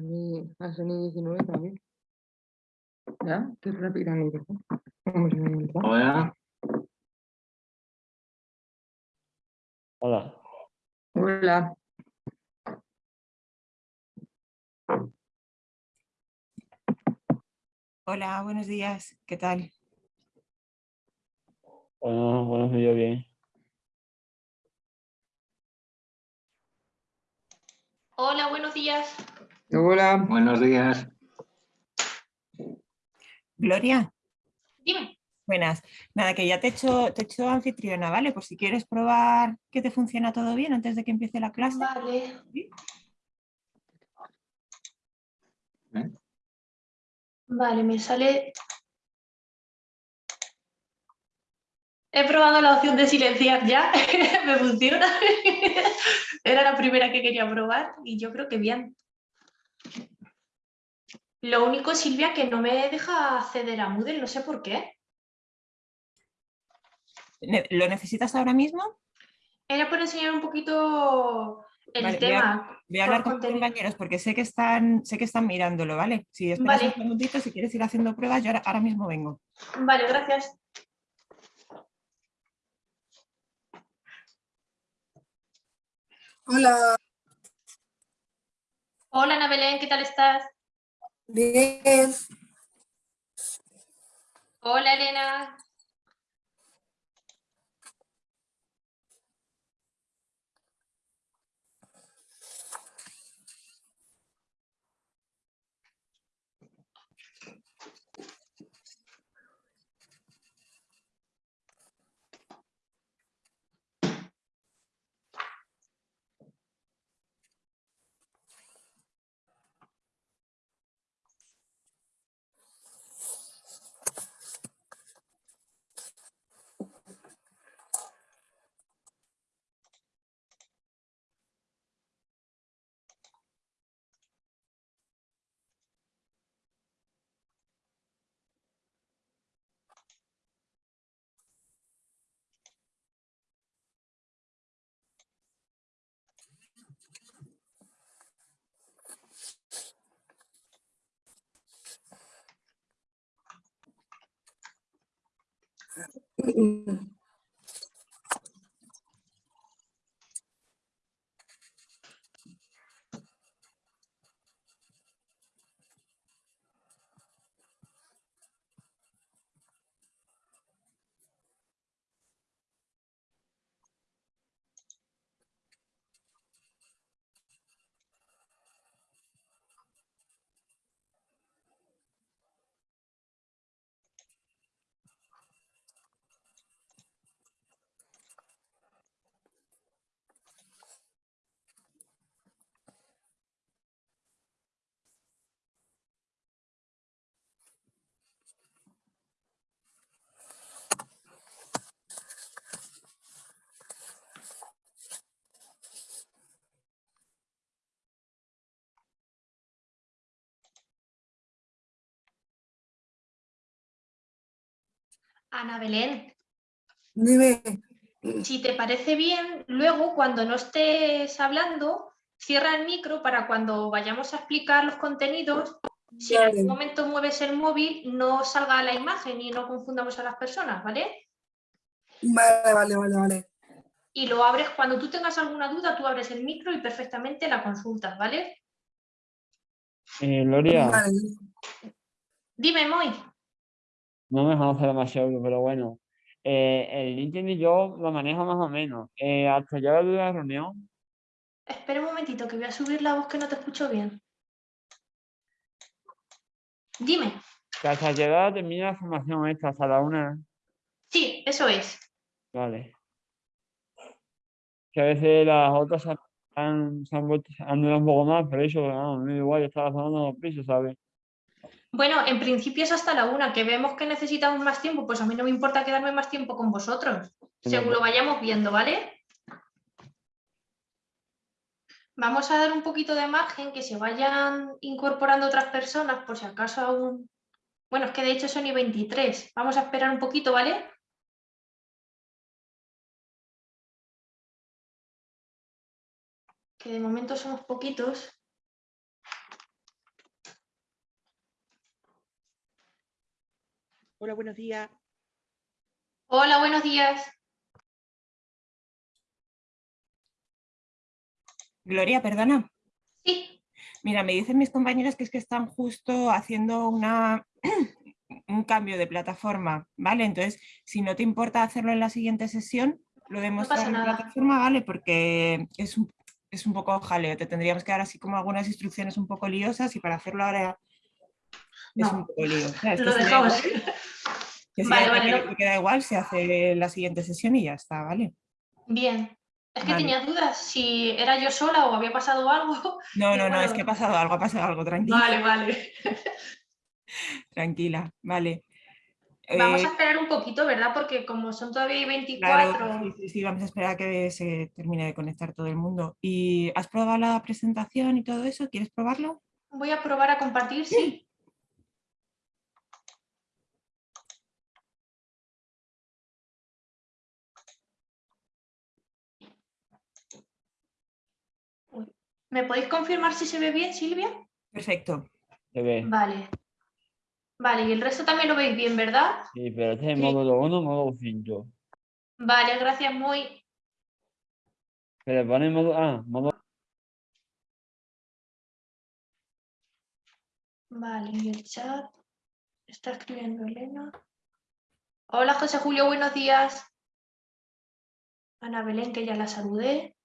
A mí, a Sony 19 también. ¿Ya? Te repitan el micrófono. Vamos a ver el micrófono. Hola. Hola. Hola. Hola, buenos días. ¿Qué tal? Bueno, buenos días, bien. Hola, buenos días. Hola. Buenos días. Gloria, Dime. buenas. Nada, que ya te he hecho, te he hecho anfitriona, ¿vale? Por si quieres probar que te funciona todo bien antes de que empiece la clase. Vale. ¿Eh? Vale, me sale... He probado la opción de silenciar ya, me funciona. Era la primera que quería probar y yo creo que bien. Lo único, Silvia, que no me deja acceder a Moodle, no sé por qué. ¿Lo necesitas ahora mismo? Era por enseñar un poquito el Vale, voy a- tema. Voy a hablar con mis contenido. compañeros porque sé que están, sé que están mirándolo, ¿vale? Si esperas Vale. un segundito, si quieres ir haciendo pruebas, yo ahora, ahora mismo vengo. Vale, gracias. Hola, Hola, Ana Belén, ¿qué tal estás? bien. Hola, Elena. 嗯。Ana Belén, Dime, si te parece bien, luego cuando no estés hablando, cierra el micro para cuando vayamos a explicar los contenidos, si en algún momento mueves el móvil, no salga la imagen y no confundamos a las personas, ¿vale? vale, vale, vale, vale. Y lo abres, cuando tú tengas alguna duda, tú abres el micro y perfectamente la consultas, ¿vale? Eh, Gloria, Vale, Dime, Moy. No me conoce demasiado, pero bueno. Eh, el LinkedIn yo lo manejo más o menos. Eh, hasta llegar de la reunión, Espera un momentito, que voy a subir la voz que no te escucho bien. Dime. que hasta llegar termina la formación esta, hasta la una. Sí, eso es. Vale. Que a veces las otras han, se han vuelto, han durado un poco más, pero eso, no, da igual, yo estaba sonando los pisos, ¿sabes? Bueno, en principio es hasta la una, que vemos que necesitamos más tiempo, pues a mí no me importa quedarme más tiempo con vosotros, según lo vayamos viendo, ¿vale? Vamos a dar un poquito de margen, que se vayan incorporando otras personas, por si acaso aún... Bueno, es que de hecho son y 23. Vamos a esperar un poquito, ¿vale? Que de momento somos poquitos. Hola, buenos días. Hola, buenos días. Gloria, perdona. Sí, Mira, me dicen mis compañeros que es que están justo haciendo una, un cambio de plataforma, ¿vale? Entonces, si no te importa hacerlo en la siguiente sesión, lo de mostrar pasa en nada. plataforma, ¿vale? Porque es un, es un poco jaleo, te tendríamos que dar así como algunas instrucciones un poco liosas y para hacerlo ahora es No, un poco lío. O sea, es lo dejamos. Que Vale, vale, que no. igual, se hace la siguiente sesión y ya está, ¿vale? Bien. Es que Vale. tenía dudas si era yo sola o había pasado algo. No, no, no, es que ha pasado algo, ha pasado algo, tranquila. Vale, vale. Tranquila, vale. Vamos Eh, a esperar un poquito, ¿verdad? Porque como son todavía Claro, 24, sí, sí, sí, vamos a esperar a que se termine de conectar todo el mundo. ¿Y has probado la presentación y todo eso? ¿Quieres probarlo? voy a probar a compartir, sí. ¿Me podéis confirmar si se ve bien, Silvia? Perfecto. Se ve. Vale. Vale, y el resto también lo veis bien, ¿verdad? Sí, pero este es Sí. módulo 1, módulo 5. Vale, gracias, muy. Se le pone módulo. Ah, módulo. Vale, y el chat. Está escribiendo Elena. Hola, José Julio, buenos días. Ana Belén, que ya la saludé.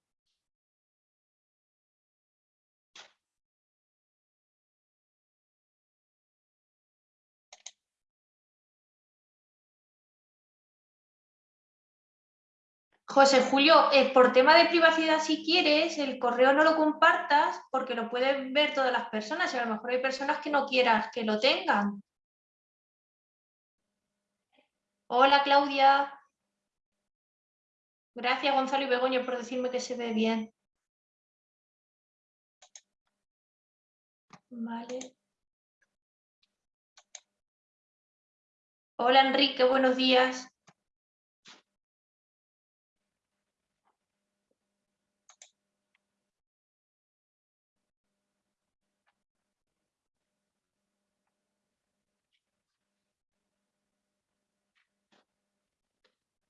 José Julio, eh, por tema de privacidad, si quieres, el correo no lo compartas porque lo pueden ver todas las personas y a lo mejor hay personas que no quieras que lo tengan. Hola, Claudia. Gracias, Gonzalo y Begoña, por decirme que se ve bien. Vale. Hola, Enrique, buenos días.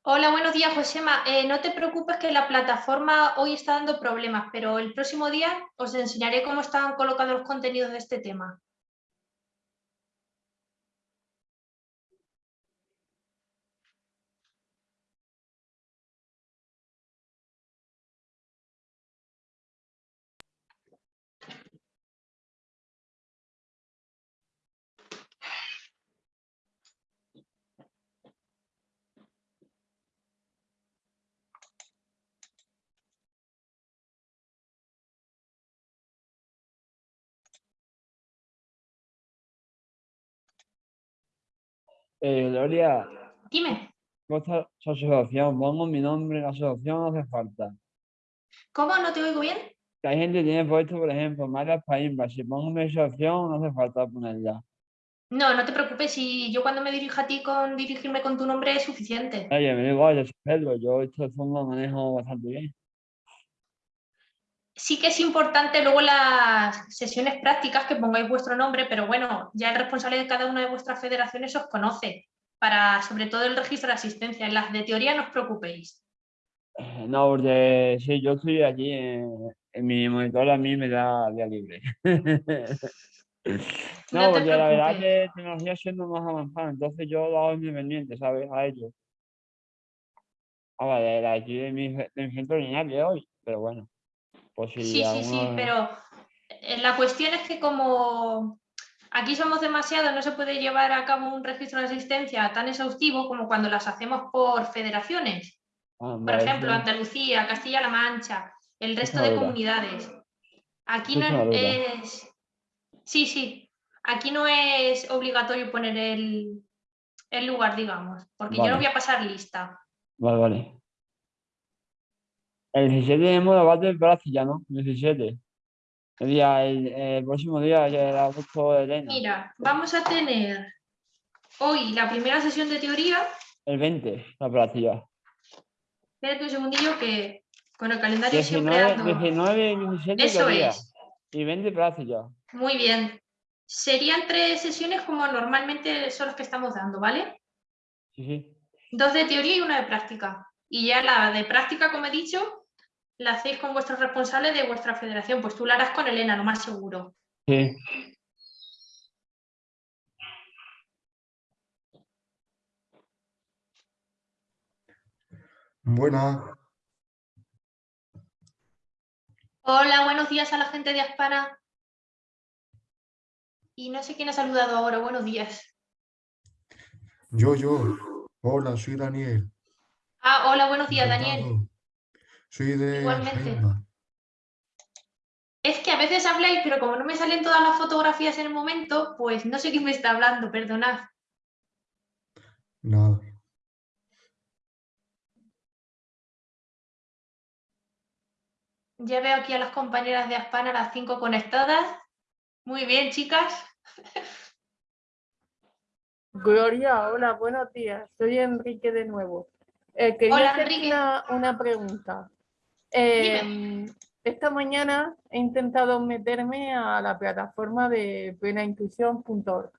Hola, buenos días, Josema. Eh, no te preocupes que la plataforma hoy está dando problemas, pero el próximo día os enseñaré cómo están colocados los contenidos de este tema. Eh, Gloria, Dime, vuestra su asociación, pongo mi nombre en la asociación, no hace falta. ¿cómo no te oigo bien? Que hay gente que tiene puesto, por ejemplo, María Paimba. Si pongo mi asociación, no hace falta ponerla. No, no te preocupes, si yo cuando me dirijo a ti con dirigirme con tu nombre es suficiente. Oye, me da igual, yo soy Pedro, yo esto fondo lo manejo bastante bien. Sí que es importante luego las sesiones prácticas que pongáis vuestro nombre, pero bueno, ya el responsable de cada una de vuestras federaciones os conoce para sobre todo el registro de asistencia. En las de teoría no os preocupéis. Eh, No, porque sí, yo estoy aquí en, en mi monitor, a mí me da día libre. No porque la verdad preocupes. que tecnología siendo más avanzada, entonces yo lo hago independiente, ¿sabes? A ellos. Ah, vale, de aquí de mi, de mi centro lineal de hoy, pero bueno. Sí, sí, sí, pero eh, la cuestión es que como aquí somos demasiados, no se puede llevar a cabo un registro de asistencia tan exhaustivo como cuando las hacemos por federaciones. Ah, Por ejemplo. Andalucía, Castilla-La Mancha, el resto de comunidades. Aquí no es. Sí, sí, aquí no es obligatorio poner el, el lugar, digamos, porque yo no voy a pasar lista. Vale, vale. El 17 tenemos la del Brasilia, ¿no? El 17. El día, el, el próximo día ya era justo de Elena. Mira, vamos a tener hoy la primera sesión de teoría. El 20, la Brasilia. Espérate un segundillo que con el calendario siempre 19, ando. 19 y 17 Eso teoría. es, Y 20 Brasilia. muy bien. Serían tres sesiones como normalmente son las que estamos dando, ¿vale? Sí, sí. Dos de teoría y una de práctica. Y ya la de práctica, como he dicho, la hacéis con vuestros responsables de vuestra federación. Pues tú la harás con Elena, lo más seguro. Sí. Buenas, Hola, buenos días a la gente de Aspana. Y no sé quién ha saludado ahora, buenos días. yo, yo. Hola, soy Daniel. Ah, hola, buenos días, Daniel. Encantado. Soy de Igualmente. Es que a veces habláis, pero como no me salen todas las fotografías en el momento, pues no sé quién me está hablando, perdonad. Nada. Ya veo aquí a las compañeras de Aspana, las cinco conectadas. Muy bien, chicas. Gloria, hola, buenos días. Soy Enrique de nuevo. Eh, quería Hola, hacerte Enrique. Una, una pregunta. Em, esta mañana he intentado meterme a la plataforma de plenaintuición.org,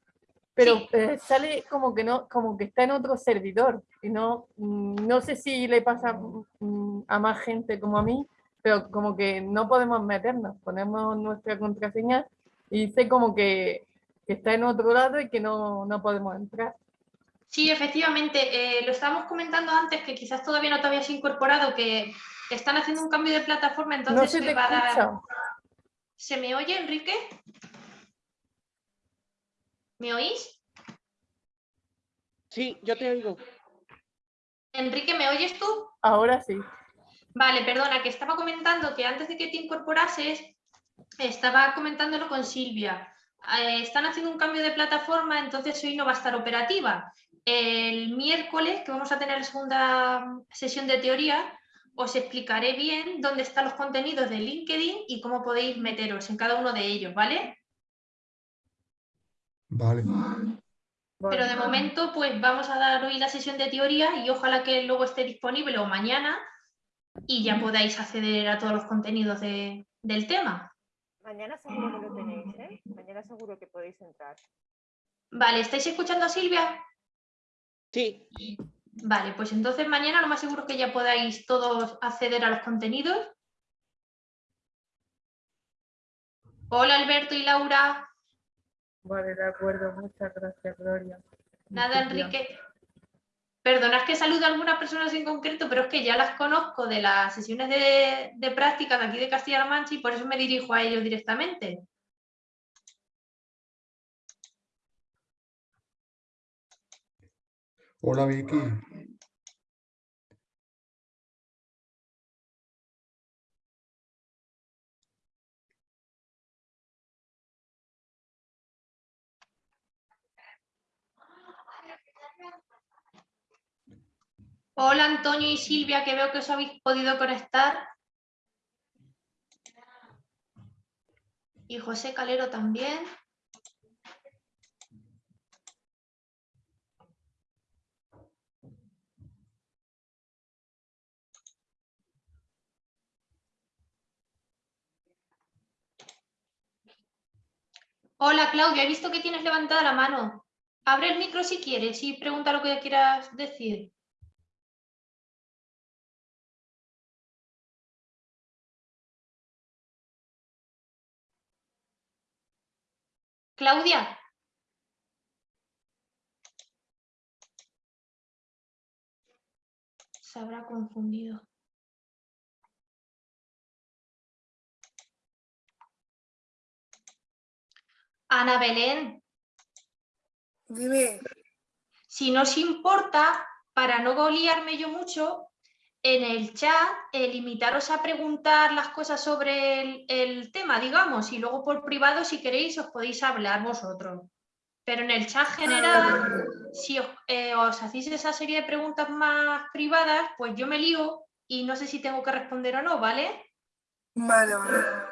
pero Sí. eh, sale como que no, como que está en otro servidor y no, mm, no sé si le pasa mm, a más gente como a mí, pero como que no podemos meternos, ponemos nuestra contraseña y dice como que, que está en otro lado y que no, no podemos entrar. Sí, efectivamente, eh, lo estábamos comentando antes que quizás todavía no te habías incorporado, que están haciendo un cambio de plataforma, entonces no se le te va a dar-. ¿Se me oye, Enrique? ¿Me oís? Sí, yo te oigo. Enrique, ¿me oyes tú? Ahora sí. Vale, perdona, que estaba comentando que antes de que te incorporases, estaba comentándolo con Silvia. Eh, están haciendo un cambio de plataforma, entonces hoy no va a estar operativa. El miércoles, que vamos a tener la segunda sesión de teoría, os explicaré bien dónde están los contenidos de LinkedIn y cómo podéis meteros en cada uno de ellos, ¿vale? Vale. Pero de momento, pues vamos a dar hoy la sesión de teoría y ojalá que luego esté disponible o mañana y ya podáis acceder a todos los contenidos de- del tema. Mañana seguro que lo tenéis, ¿eh? Mañana seguro que podéis entrar. Vale, ¿estáis escuchando a Silvia? Sí, Vale, pues entonces mañana lo más seguro es que ya podáis todos acceder a los contenidos. Hola Alberto y Laura. Vale, de acuerdo. Muchas gracias, Gloria. Nada. Enrique. Perdonad que saludo a algunas personas en concreto, pero es que ya las conozco de las sesiones de, de práctica de aquí de Castilla-La Mancha y por eso me dirijo a ellos directamente. Hola, Vicky. Hola Antonio y Silvia, que veo que os habéis podido conectar. Y José Calero también. Hola Claudia, he visto que tienes levantada la mano. Abre el micro si quieres y pregunta lo que quieras decir. Claudia. Se habrá confundido. Ana Belén, Dime, si no os importa, para no liarme yo mucho, en el chat eh, limitaros a preguntar las cosas sobre el, el tema, digamos, y luego por privado, si queréis, os podéis hablar vosotros. Pero en el chat general, si os, eh, os hacéis esa serie de preguntas más privadas, pues yo me lío y no sé si tengo que responder o no, ¿vale? vale, vale.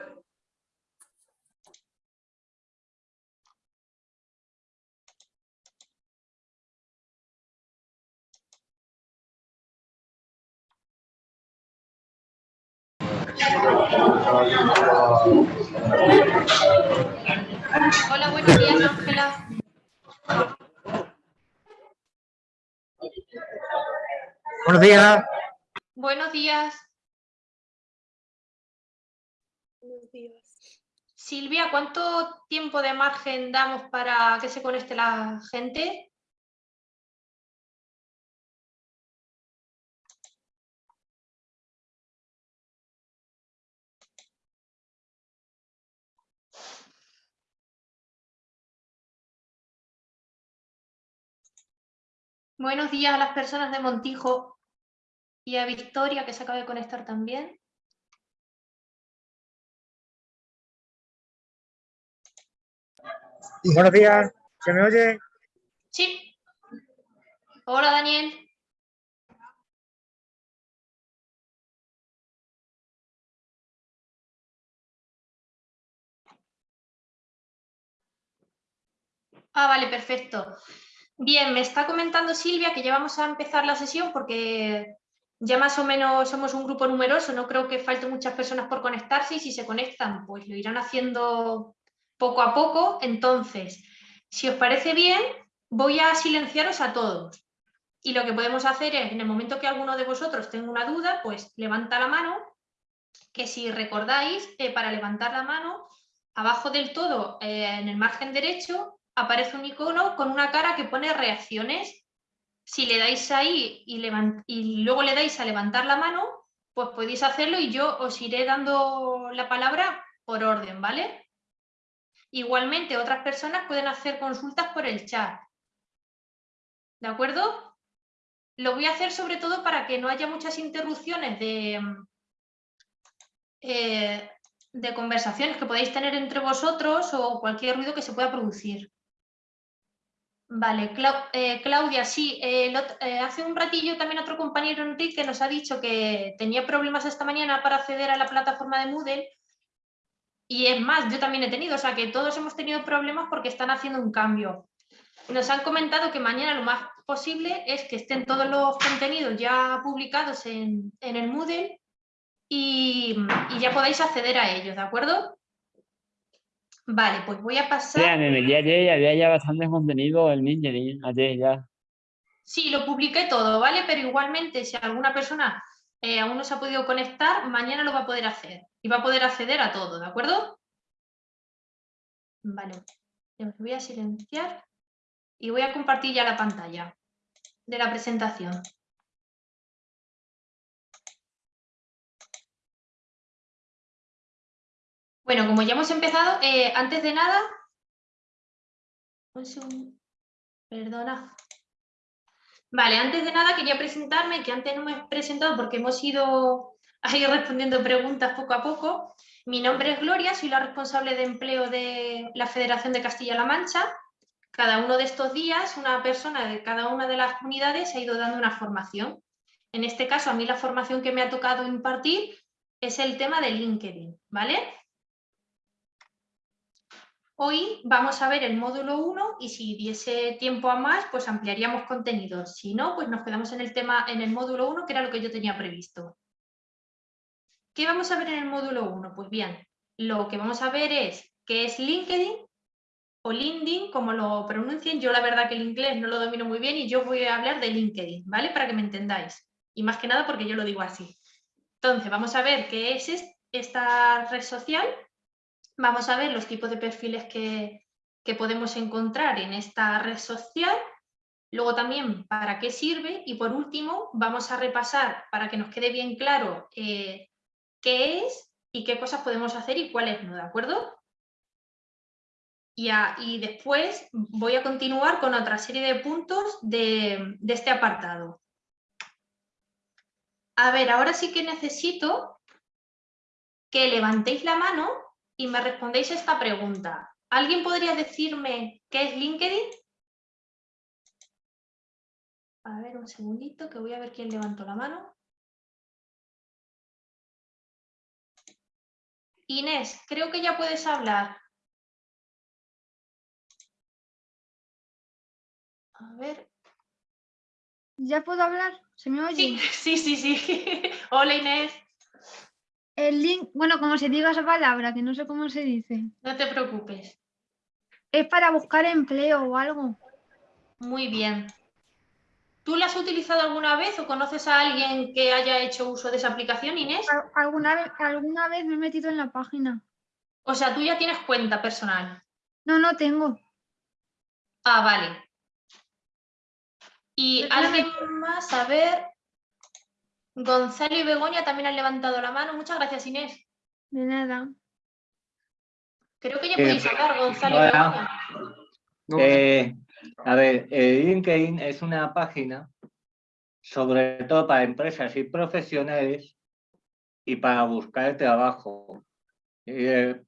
Hola, buenos días, Ángela. Buenos días. Buenos días. Buenos días. Silvia, ¿cuánto tiempo de margen damos para que se conecte la gente? Buenos días a las personas de Montijo y a Victoria que se acaba de conectar también. Buenos días. ¿Se me oye? Sí. Hola Daniel. Ah, vale, perfecto. Bien, me está comentando Silvia que ya vamos a empezar la sesión porque ya más o menos somos un grupo numeroso, no creo que falten muchas personas por conectarse y si se conectan pues lo irán haciendo poco a poco. Entonces, si os parece bien, voy a silenciaros a todos. Y lo que podemos hacer es, en el momento que alguno de vosotros tenga una duda, pues levanta la mano, que si recordáis, eh, para levantar la mano, abajo del todo, eh, en el margen derecho, aparece un icono con una cara que pone reacciones. Si le dais ahí y, luego le dais a levantar la mano, pues podéis hacerlo y yo os iré dando la palabra por orden, ¿vale? Igualmente, otras personas pueden hacer consultas por el chat. ¿De acuerdo? Lo voy a hacer sobre todo para que no haya muchas interrupciones de, eh, de conversaciones que podáis tener entre vosotros o cualquier ruido que se pueda producir. Vale, eh, Claudia, sí, eh, eh, hace un ratillo también otro compañero Enrique nos ha dicho que tenía problemas esta mañana para acceder a la plataforma de Moodle y es más, yo también he tenido, o sea que todos hemos tenido problemas porque están haciendo un cambio. Nos han comentado que mañana lo más posible es que estén todos los contenidos ya publicados en, en el Moodle y, y ya podáis acceder a ellos, ¿de acuerdo? Vale, pues voy a pasar... el día de ayer había ya bastante contenido en LinkedIn, ayer ya. Sí, lo publiqué todo, ¿vale? Pero igualmente, si alguna persona eh, aún no se ha podido conectar, mañana lo va a poder hacer y va a poder acceder a todo, ¿de acuerdo? Vale, os voy a silenciar y voy a compartir ya la pantalla de la presentación. Bueno, como ya hemos empezado, eh, antes de nada... Perdona. Vale, antes de nada quería presentarme, que antes no me he presentado porque hemos ido respondiendo preguntas poco a poco. Mi nombre es Gloria, soy la responsable de empleo de la Federación de Castilla-La Mancha. Cada uno de estos días, una persona de cada una de las comunidades ha ido dando una formación. En este caso, a mí la formación que me ha tocado impartir es el tema de LinkedIn, ¿vale? Hoy vamos a ver el módulo 1 y si diese tiempo a más, pues ampliaríamos contenidos. Si no, pues nos quedamos en el tema, en el módulo 1, que era lo que yo tenía previsto. ¿Qué vamos a ver en el módulo 1? Pues bien, lo que vamos a ver es qué es LinkedIn o LinkedIn, como lo pronuncien. Yo la verdad que el inglés no lo domino muy bien y yo voy a hablar de LinkedIn, ¿vale? Para que me entendáis. Y más que nada porque yo lo digo así. Entonces, vamos a ver qué es- esta red social Vamos a ver los tipos de perfiles que, que podemos encontrar en esta red social. Luego también para qué sirve y por último vamos a repasar para que nos quede bien claro eh, qué es y qué cosas podemos hacer y cuáles no, ¿de acuerdo? Y, y después voy a continuar con otra serie de puntos de, de este apartado. A ver, ahora sí que necesito que levantéis la mano y me respondéis esta pregunta. ¿Alguien podría decirme qué es LinkedIn? A ver, un segundito, que voy a ver quién levantó la mano. Inés, creo que ya puedes hablar. A ver. ¿Ya puedo hablar? ¿Se me oye? Sí, sí, sí, sí. Hola Inés, El link, bueno, como se diga esa palabra, que no sé cómo se dice. no te preocupes. Es para buscar empleo o algo. Muy bien. ¿Tú la has utilizado alguna vez o conoces a alguien que haya hecho uso de esa aplicación, Inés? Al- ¿Alguna, vez- alguna vez me he metido en la página? O sea, tú ya tienes cuenta personal. No, no tengo. Ah, vale. ¿Y alguien más? A ver. Gonzalo y Begoña también han levantado la mano. Muchas gracias, Inés. De nada. Creo que ya Eh, podéis hablar, Gonzalo y. Begoña. Eh, a ver, eh, LinkedIn es una página sobre todo para empresas y profesionales y para buscar trabajo. Eh,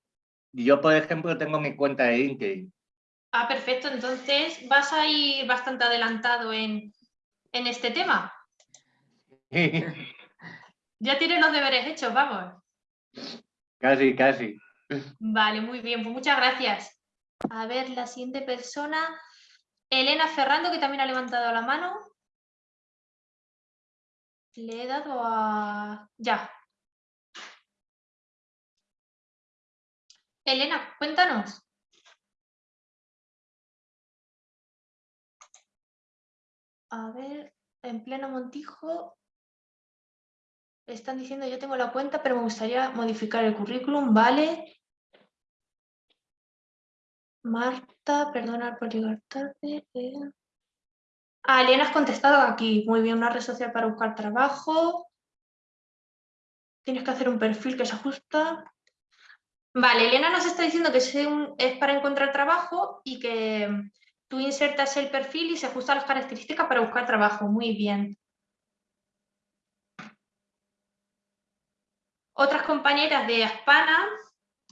yo, por ejemplo, tengo mi cuenta de LinkedIn. Ah, perfecto. Entonces vas a ir bastante adelantado en, en este tema. Ya tienes los deberes hechos, vamos. casi, casi. Vale, muy bien, pues muchas gracias. A ver, la siguiente persona, Elena Ferrando, que también ha levantado la mano. Le he dado a... Ya. Elena, cuéntanos. A ver, en pleno Montijo. Están diciendo, yo tengo la cuenta, pero me gustaría modificar el currículum, ¿vale? Marta, perdona por llegar tarde. eh. Ah, Elena, has contestado aquí. Muy bien, una red social para buscar trabajo. Tienes que hacer un perfil que se ajusta. Vale, Elena nos está diciendo que es, para encontrar trabajo y que tú insertas el perfil y se ajusta a las características para buscar trabajo. Muy bien. Otras compañeras de Aspana,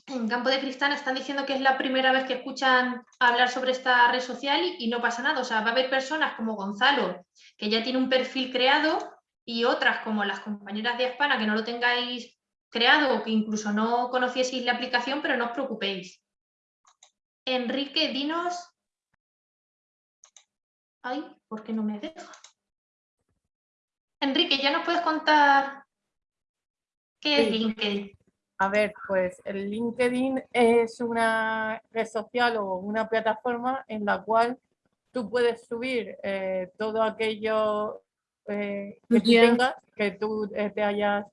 en Campo de Cristal, están diciendo que es la primera vez que escuchan hablar sobre esta red social y, y no pasa nada. O sea, va a haber personas como Gonzalo, que ya tiene un perfil creado, y otras como las compañeras de Aspana, que no lo tengáis creado o que incluso no conocieseis la aplicación, pero no os preocupéis. Enrique, dinos... Ay, ¿por qué no me deja? Enrique, ¿ya nos puedes contar qué es. LinkedIn? A ver, pues el LinkedIn es una red social o una plataforma en la cual tú puedes subir eh, todo aquello eh, que tú tengas, que tú eh, te hayas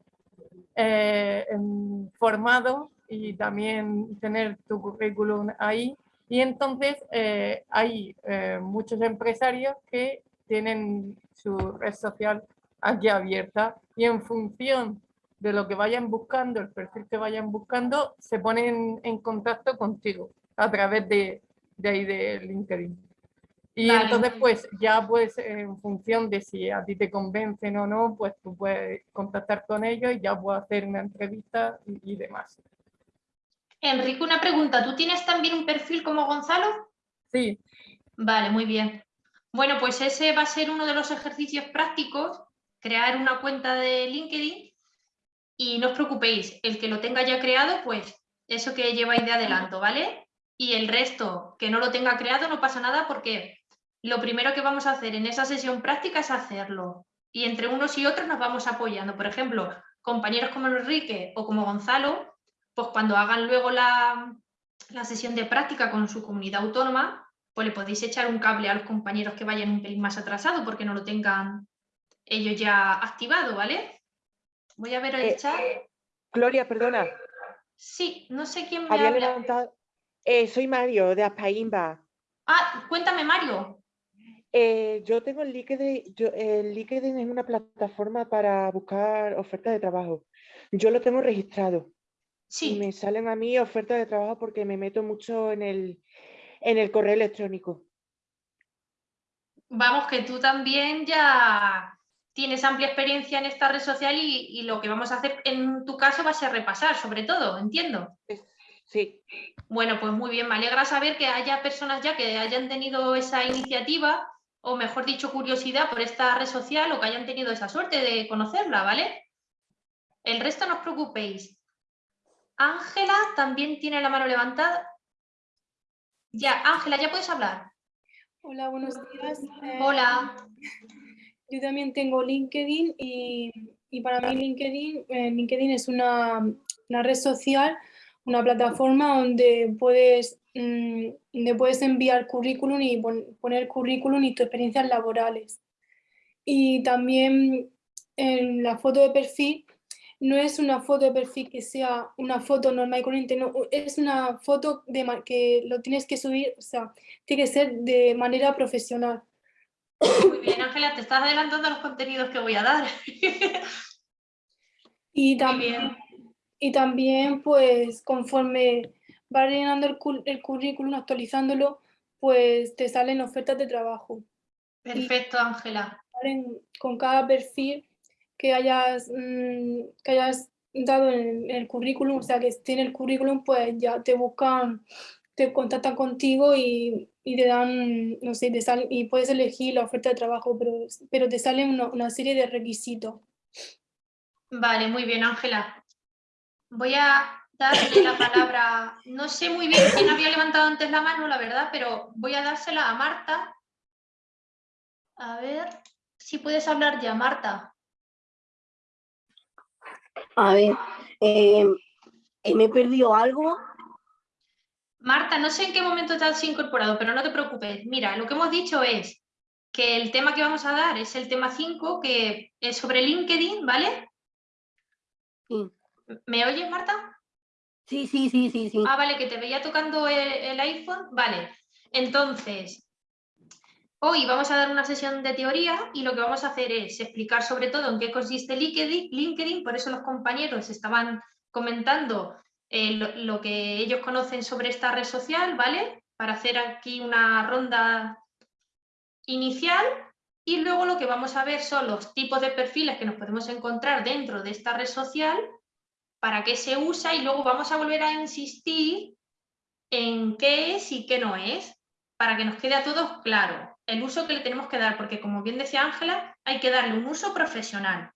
eh, em, formado y también tener tu currículum ahí. Y entonces eh, hay eh, muchos empresarios que tienen su red social aquí abierta y en función de lo que vayan buscando, el perfil que vayan buscando, se ponen en contacto contigo a través de, de ahí de LinkedIn. Y Vale, entonces, pues ya pues en función de si a ti te convencen o no, pues tú puedes contactar con ellos y ya puedes hacer una entrevista y, y demás. Enrique, una pregunta. ¿Tú tienes también un perfil como Gonzalo? Sí, Vale, muy bien. Bueno, pues ese va a ser uno de los ejercicios prácticos, crear una cuenta de LinkedIn y no os preocupéis, el que lo tenga ya creado, pues eso que lleváis de adelanto, ¿vale? Y el resto que no lo tenga creado no pasa nada porque lo primero que vamos a hacer en esa sesión práctica es hacerlo. Y entre unos y otros nos vamos apoyando. Por ejemplo, compañeros como Enrique o como Gonzalo, pues cuando hagan luego la, la sesión de práctica con su comunidad autónoma, pues le podéis echar un cable a los compañeros que vayan un pelín más atrasado porque no lo tengan ellos ya activado, ¿vale? Voy a ver el Eh, chat. Gloria, perdona. Sí, no sé quién me Había habla. levantado. Eh, soy Mario, de Aspaimba. Ah, cuéntame, Mario. Eh, yo tengo el LinkedIn, yo, el LinkedIn es una plataforma para buscar ofertas de trabajo. Yo lo tengo registrado. Sí. Y me salen a mí ofertas de trabajo porque me meto mucho en el, en el correo electrónico. Vamos, que tú también ya tienes amplia experiencia en esta red social y, y lo que vamos a hacer en tu caso va a ser repasar, sobre todo, entiendo. Sí. Bueno, pues muy bien, me alegra saber que haya personas ya que hayan tenido esa iniciativa, o mejor dicho, curiosidad por esta red social o que hayan tenido esa suerte de conocerla, ¿vale? El resto no os preocupéis. Ángela también tiene la mano levantada. Ya, Ángela, ya puedes hablar. Hola, buenos días. Eh, Hola. Yo también tengo LinkedIn y, y para mí LinkedIn, eh, LinkedIn es una, una red social, una plataforma donde puedes, mm, donde puedes enviar currículum y pon- poner currículum y tus experiencias laborales. Y también en la foto de perfil, no es una foto de perfil que sea una foto normal y corriente, no, es una foto de que lo tienes que subir, o sea, tiene que ser de manera profesional. Muy bien, Ángela, te estás adelantando a los contenidos que voy a dar. Y también, y también, pues, conforme vas llenando el, cul- el currículum, actualizándolo, pues te salen ofertas de trabajo. Perfecto, Ángela. Con cada perfil que hayas, mm, que hayas dado en, en el currículum, o sea, que esté en el currículum, pues ya te buscan, te contactan contigo y, y te dan, no sé, te salen, y puedes elegir la oferta de trabajo, pero, pero te salen una, una serie de requisitos. Vale, muy bien, Ángela. Voy a darle la palabra, no sé muy bien quién había levantado antes la mano, la verdad, pero voy a dársela a Marta. A ver si puedes hablar ya, Marta. A ver, eh, eh, me he perdido algo. Marta, no sé en qué momento te has incorporado, pero no te preocupes. Mira, lo que hemos dicho es que el tema que vamos a dar es el tema 5, que es sobre LinkedIn, ¿vale? Sí. ¿Me oyes, Marta? Sí, sí, sí, sí, sí. Ah, vale, que te veía tocando el, el iPhone. Vale, entonces, hoy vamos a dar una sesión de teoría y lo que vamos a hacer es explicar sobre todo en qué consiste LinkedIn, LinkedIn por eso los compañeros estaban comentando eh, lo, lo que ellos conocen sobre esta red social, ¿vale? Para hacer aquí una ronda inicial y luego lo que vamos a ver son los tipos de perfiles que nos podemos encontrar dentro de esta red social, para qué se usa y luego vamos a volver a insistir en qué es y qué no es, para que nos quede a todos claro el uso que le tenemos que dar, porque como bien decía Ángela, hay que darle un uso profesional.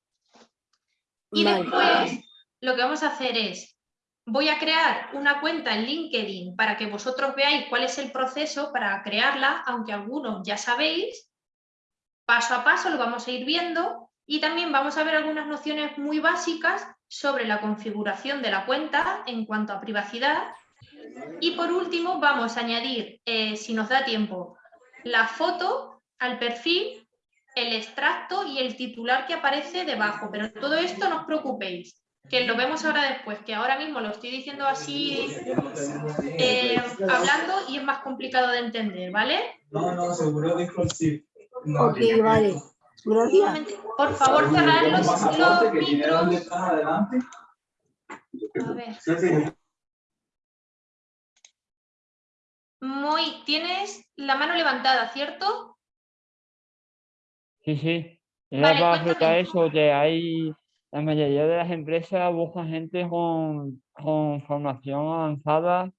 Y después lo que vamos a hacer es, voy a crear una cuenta en LinkedIn para que vosotros veáis cuál es el proceso para crearla, aunque algunos ya sabéis, paso a paso lo vamos a ir viendo y también vamos a ver algunas nociones muy básicas sobre la configuración de la cuenta en cuanto a privacidad. Y por último vamos a añadir, eh, si nos da tiempo, la foto al perfil, el extracto y el titular que aparece debajo. Pero todo esto no os preocupéis, que lo vemos ahora después, que ahora mismo lo estoy diciendo así eh, hablando y es más complicado de entender, ¿vale? No, no, seguro el sí. Ok, vale. Gracias. Por favor, cerrar los, los micros. dónde estás adelante. A ver. Sí, sí. Muy, tienes la mano levantada, ¿cierto? Sí, sí. Era Vale, para cuéntame. explicar eso, que hay, la mayoría de las empresas buscan gente con, con formación avanzada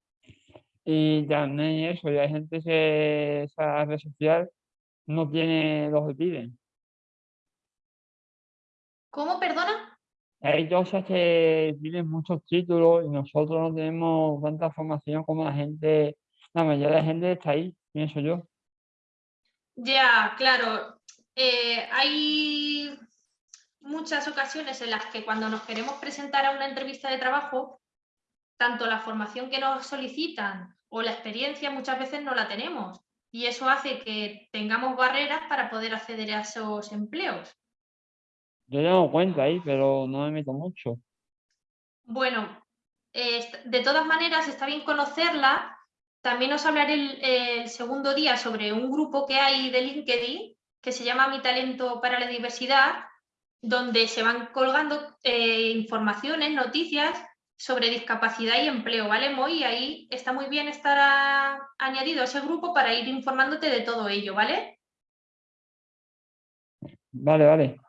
y también eso, y hay gente que esa red social no tiene lo que piden. ¿Cómo, perdona? Hay cosas que piden muchos títulos y nosotros no tenemos tanta formación como la gente, la mayoría de la gente está ahí, pienso yo. Ya, claro. Eh, hay muchas ocasiones en las que cuando nos queremos presentar a una entrevista de trabajo, tanto la formación que nos solicitan o la experiencia muchas veces no la tenemos. Y eso hace que tengamos barreras para poder acceder a esos empleos. Yo tengo cuenta ahí, pero no me meto mucho. Bueno, eh, de todas maneras está bien conocerla. También os hablaré el, el segundo día sobre un grupo que hay de LinkedIn que se llama Mi Talento para la Diversidad, donde se van colgando eh, informaciones, noticias sobre discapacidad y empleo, ¿vale, Moy? Ahí está muy bien estar a- añadido a ese grupo para ir informándote de todo ello, ¿vale? Vale, vale.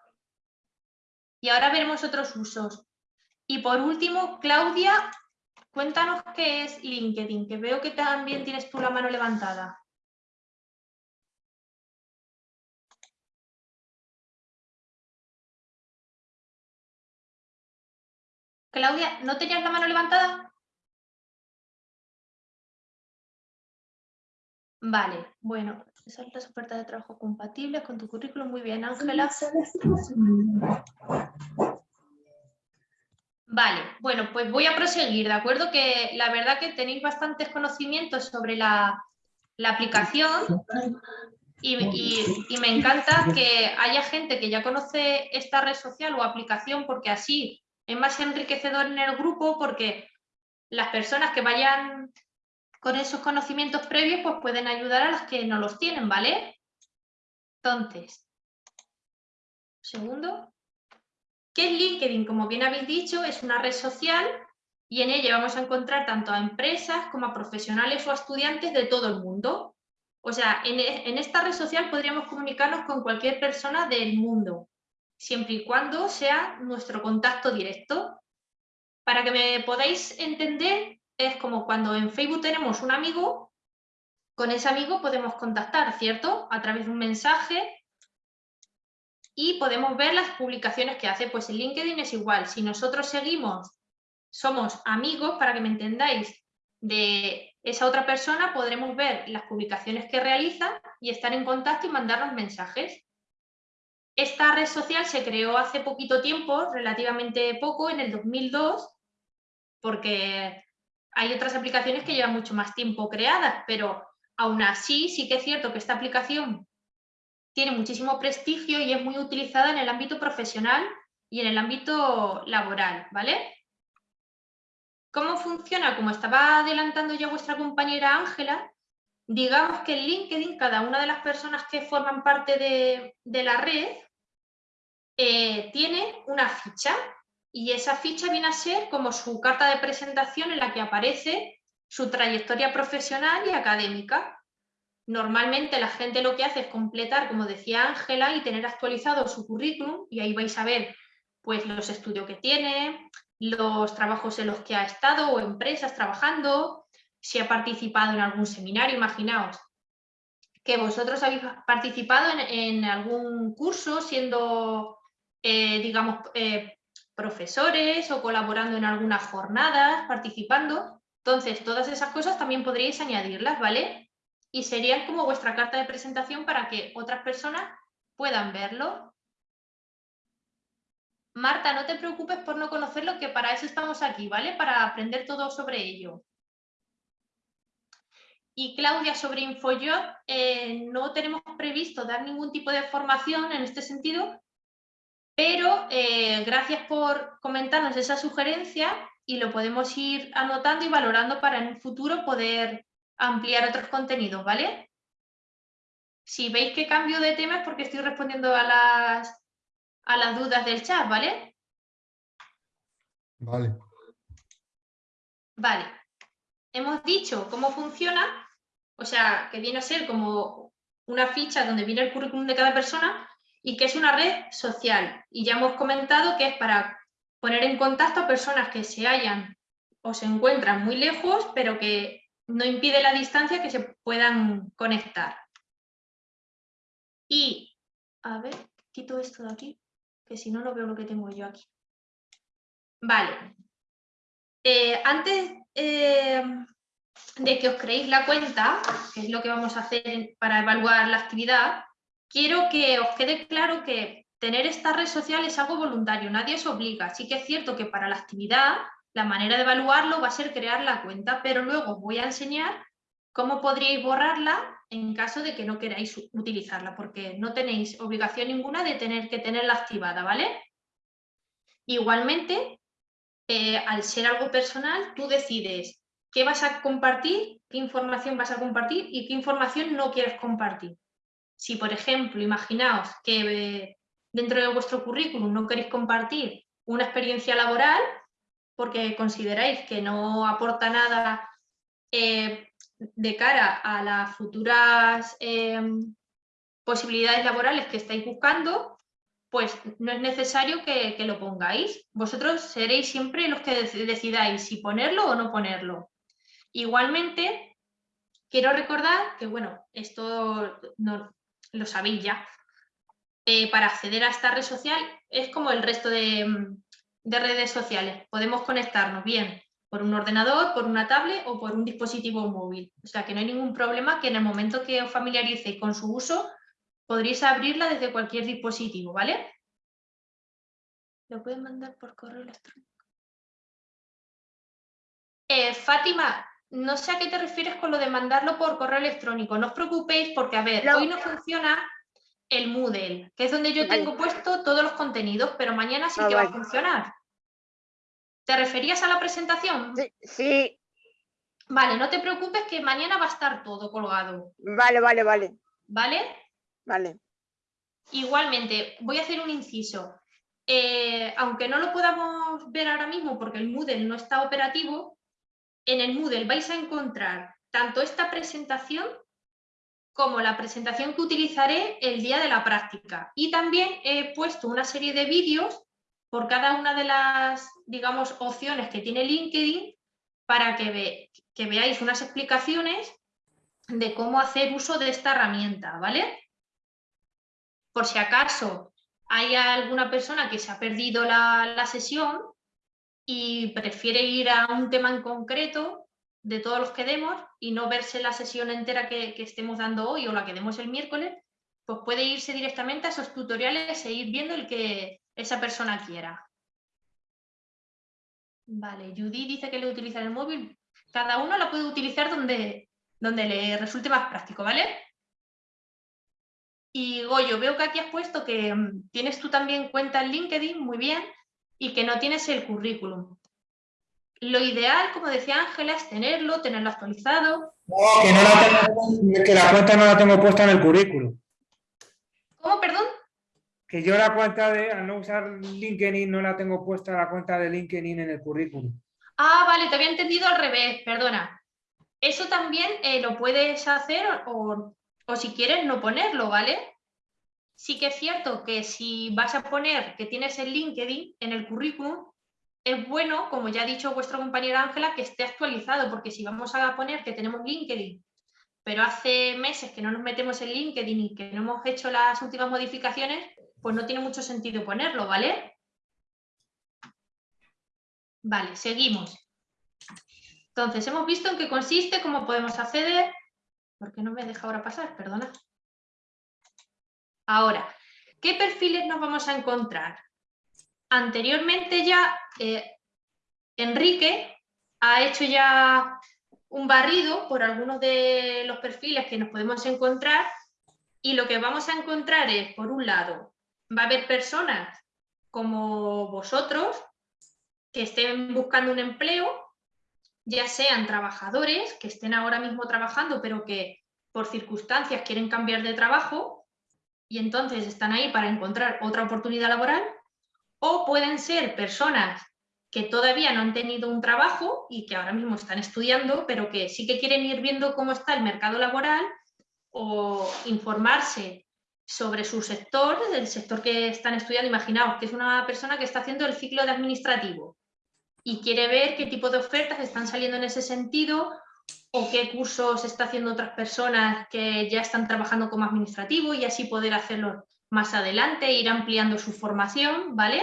Y ahora veremos otros usos. Y por último, Claudia, cuéntanos qué es LinkedIn, que veo que también tienes tú la mano levantada. Claudia, ¿no tenías la mano levantada? Vale, bueno, son las ofertas de trabajo compatibles con tu currículum. Muy bien, Ángela. Vale, bueno, pues voy a proseguir, ¿de acuerdo? Que la verdad que tenéis bastantes conocimientos sobre la, aplicación. Y- y me encanta que haya gente que ya conoce esta red social o aplicación porque así es más enriquecedor en el grupo porque las personas que vayan con esos conocimientos previos pues pueden ayudar a las que no los tienen, ¿vale? Entonces, segundo, ¿qué es LinkedIn? Como bien habéis dicho, es una red social y en ella vamos a encontrar tanto a empresas como a profesionales o a estudiantes de todo el mundo. O sea, en, e- en esta red social podríamos comunicarnos con cualquier persona del mundo, siempre y cuando sea nuestro contacto directo. Para que me podáis entender, es como cuando en Facebook tenemos un amigo, con ese amigo podemos contactar, ¿cierto? A través de un mensaje y podemos ver las publicaciones que hace. Pues en LinkedIn es igual. Si nosotros seguimos, somos amigos, para que me entendáis, de esa otra persona, podremos ver las publicaciones que realiza y estar en contacto y mandarnos mensajes. Esta red social se creó hace poquito tiempo, relativamente poco, en el 2002, porque hay otras aplicaciones que llevan mucho más tiempo creadas, pero aún así sí que es cierto que esta aplicación tiene muchísimo prestigio y es muy utilizada en el ámbito profesional y en el ámbito laboral, ¿vale? ¿Cómo funciona? Como estaba adelantando ya vuestra compañera Ángela, digamos que en LinkedIn cada una de las personas que forman parte de, de la red eh, tiene una ficha y esa ficha viene a ser como su carta de presentación en la que aparece su trayectoria profesional y académica. Normalmente la gente lo que hace es completar, como decía Ángela, y tener actualizado su currículum y ahí vais a ver pues, los estudios que tiene, los trabajos en los que ha estado o empresas trabajando, si ha participado en algún seminario, imaginaos que vosotros habéis participado en, en algún curso siendo, eh, digamos, eh, profesores o colaborando en algunas jornadas, participando. Entonces, todas esas cosas también podríais añadirlas, ¿vale? Y serían como vuestra carta de presentación para que otras personas puedan verlo. Marta, no te preocupes por no conocerlo, que para eso estamos aquí, ¿vale? Para aprender todo sobre ello. Y Claudia, sobre InfoJob, eh, no tenemos previsto dar ningún tipo de formación en este sentido, pero eh, gracias por comentarnos esa sugerencia y lo podemos ir anotando y valorando para en un futuro poder ampliar otros contenidos, ¿vale? Si veis que cambio de tema es porque estoy respondiendo a las, a las dudas del chat, ¿vale? Vale. Vale. Hemos dicho cómo funciona, o sea, que viene a ser como una ficha donde viene el currículum de cada persona y que es una red social. Y ya hemos comentado que es para poner en contacto a personas que se hallan o se encuentran muy lejos, pero que no impide la distancia que se puedan conectar. Y, a ver, quito esto de aquí, que si no, no veo lo que tengo yo aquí. Vale. Eh, antes eh, de que os creéis la cuenta, que es lo que vamos a hacer para evaluar la actividad, quiero que os quede claro que tener esta red social es algo voluntario, nadie os obliga. Sí que es cierto que para la actividad la manera de evaluarlo va a ser crear la cuenta, pero luego os voy a enseñar cómo podríais borrarla en caso de que no queráis utilizarla, porque no tenéis obligación ninguna de tener que tenerla activada, ¿vale? Igualmente, eh, al ser algo personal, tú decides qué vas a compartir, qué información vas a compartir y qué información no quieres compartir. Si, por ejemplo, imaginaos que eh, dentro de vuestro currículum no queréis compartir una experiencia laboral porque consideráis que no aporta nada eh, de cara a las futuras eh, posibilidades laborales que estáis buscando, pues no es necesario que, que, lo pongáis. Vosotros seréis siempre los que decidáis si ponerlo o no ponerlo. Igualmente, quiero recordar que, bueno, esto no, lo sabéis ya, eh, para acceder a esta red social es como el resto de, de redes sociales. Podemos conectarnos bien por un ordenador, por una tablet o por un dispositivo móvil. O sea que no hay ningún problema que en el momento que os familiaricéis con su uso, podréis abrirla desde cualquier dispositivo, ¿vale? Lo pueden mandar por correo electrónico. Eh, Fátima, no sé a qué te refieres con lo de mandarlo por correo electrónico. No os preocupéis porque, a ver, hoy no funciona el Moodle, que es donde yo tengo puesto todos los contenidos, pero mañana sí Ah, que va a funcionar. ¿Te referías a la presentación? Sí, sí, Vale, no te preocupes que mañana va a estar todo colgado, vale, vale, vale, ¿vale? vale. Igualmente, voy a hacer un inciso. Eh, aunque no lo podamos ver ahora mismo porque el Moodle no está operativo, en el Moodle vais a encontrar tanto esta presentación como la presentación que utilizaré el día de la práctica. Y también he puesto una serie de vídeos por cada una de las, digamos, opciones que tiene LinkedIn para que, ve- que veáis unas explicaciones de cómo hacer uso de esta herramienta, ¿vale? Por si acaso hay alguna persona que se ha perdido la, la sesión y prefiere ir a un tema en concreto de todos los que demos y no verse la sesión entera que, estemos dando hoy o la que demos el miércoles, pues puede irse directamente a esos tutoriales e ir viendo el que esa persona quiera. Vale, Judy dice que le utiliza el móvil. Cada uno la puede utilizar donde, donde le resulte más práctico, ¿vale? Y Goyo, veo que aquí has puesto que mm, tienes tú también cuenta en LinkedIn, muy bien, y que no tienes el currículum. Lo ideal, como decía Ángela, es tenerlo, tenerlo actualizado. Que, no la tengo- que la cuenta no la tengo puesta en el currículum. ¿Cómo, perdón? Que yo la cuenta de, al no usar LinkedIn, no la tengo puesta la cuenta de LinkedIn en el currículum. Ah, vale, te había entendido al revés, perdona. Eso también eh, lo puedes hacer o, o si quieres no ponerlo, ¿vale? Sí que es cierto que si vas a poner que tienes el LinkedIn en el currículum, es bueno, como ya ha dicho vuestra compañera Ángela, que esté actualizado, porque si vamos a poner que tenemos LinkedIn, pero hace meses que no nos metemos en LinkedIn y que no hemos hecho las últimas modificaciones, pues no tiene mucho sentido ponerlo, ¿vale? Vale, seguimos. Entonces, hemos visto en qué consiste, cómo podemos acceder. ¿Por qué no me deja ahora pasar? Perdona. Ahora, ¿qué perfiles nos vamos a encontrar? Anteriormente ya eh, Enrique ha hecho ya un barrido por algunos de los perfiles que nos podemos encontrar y lo que vamos a encontrar es, por un lado, va a haber personas como vosotros que estén buscando un empleo, ya sean trabajadores que estén ahora mismo trabajando pero que por circunstancias quieren cambiar de trabajo y entonces están ahí para encontrar otra oportunidad laboral, o pueden ser personas que todavía no han tenido un trabajo y que ahora mismo están estudiando, pero que sí que quieren ir viendo cómo está el mercado laboral o informarse sobre su sector, el sector que están estudiando. Imaginaos que es una persona que está haciendo el ciclo de administrativo y quiere ver qué tipo de ofertas están saliendo en ese sentido o qué cursos está haciendo otras personas que ya están trabajando como administrativo y así poder hacerlo más adelante, ir ampliando su formación, ¿vale?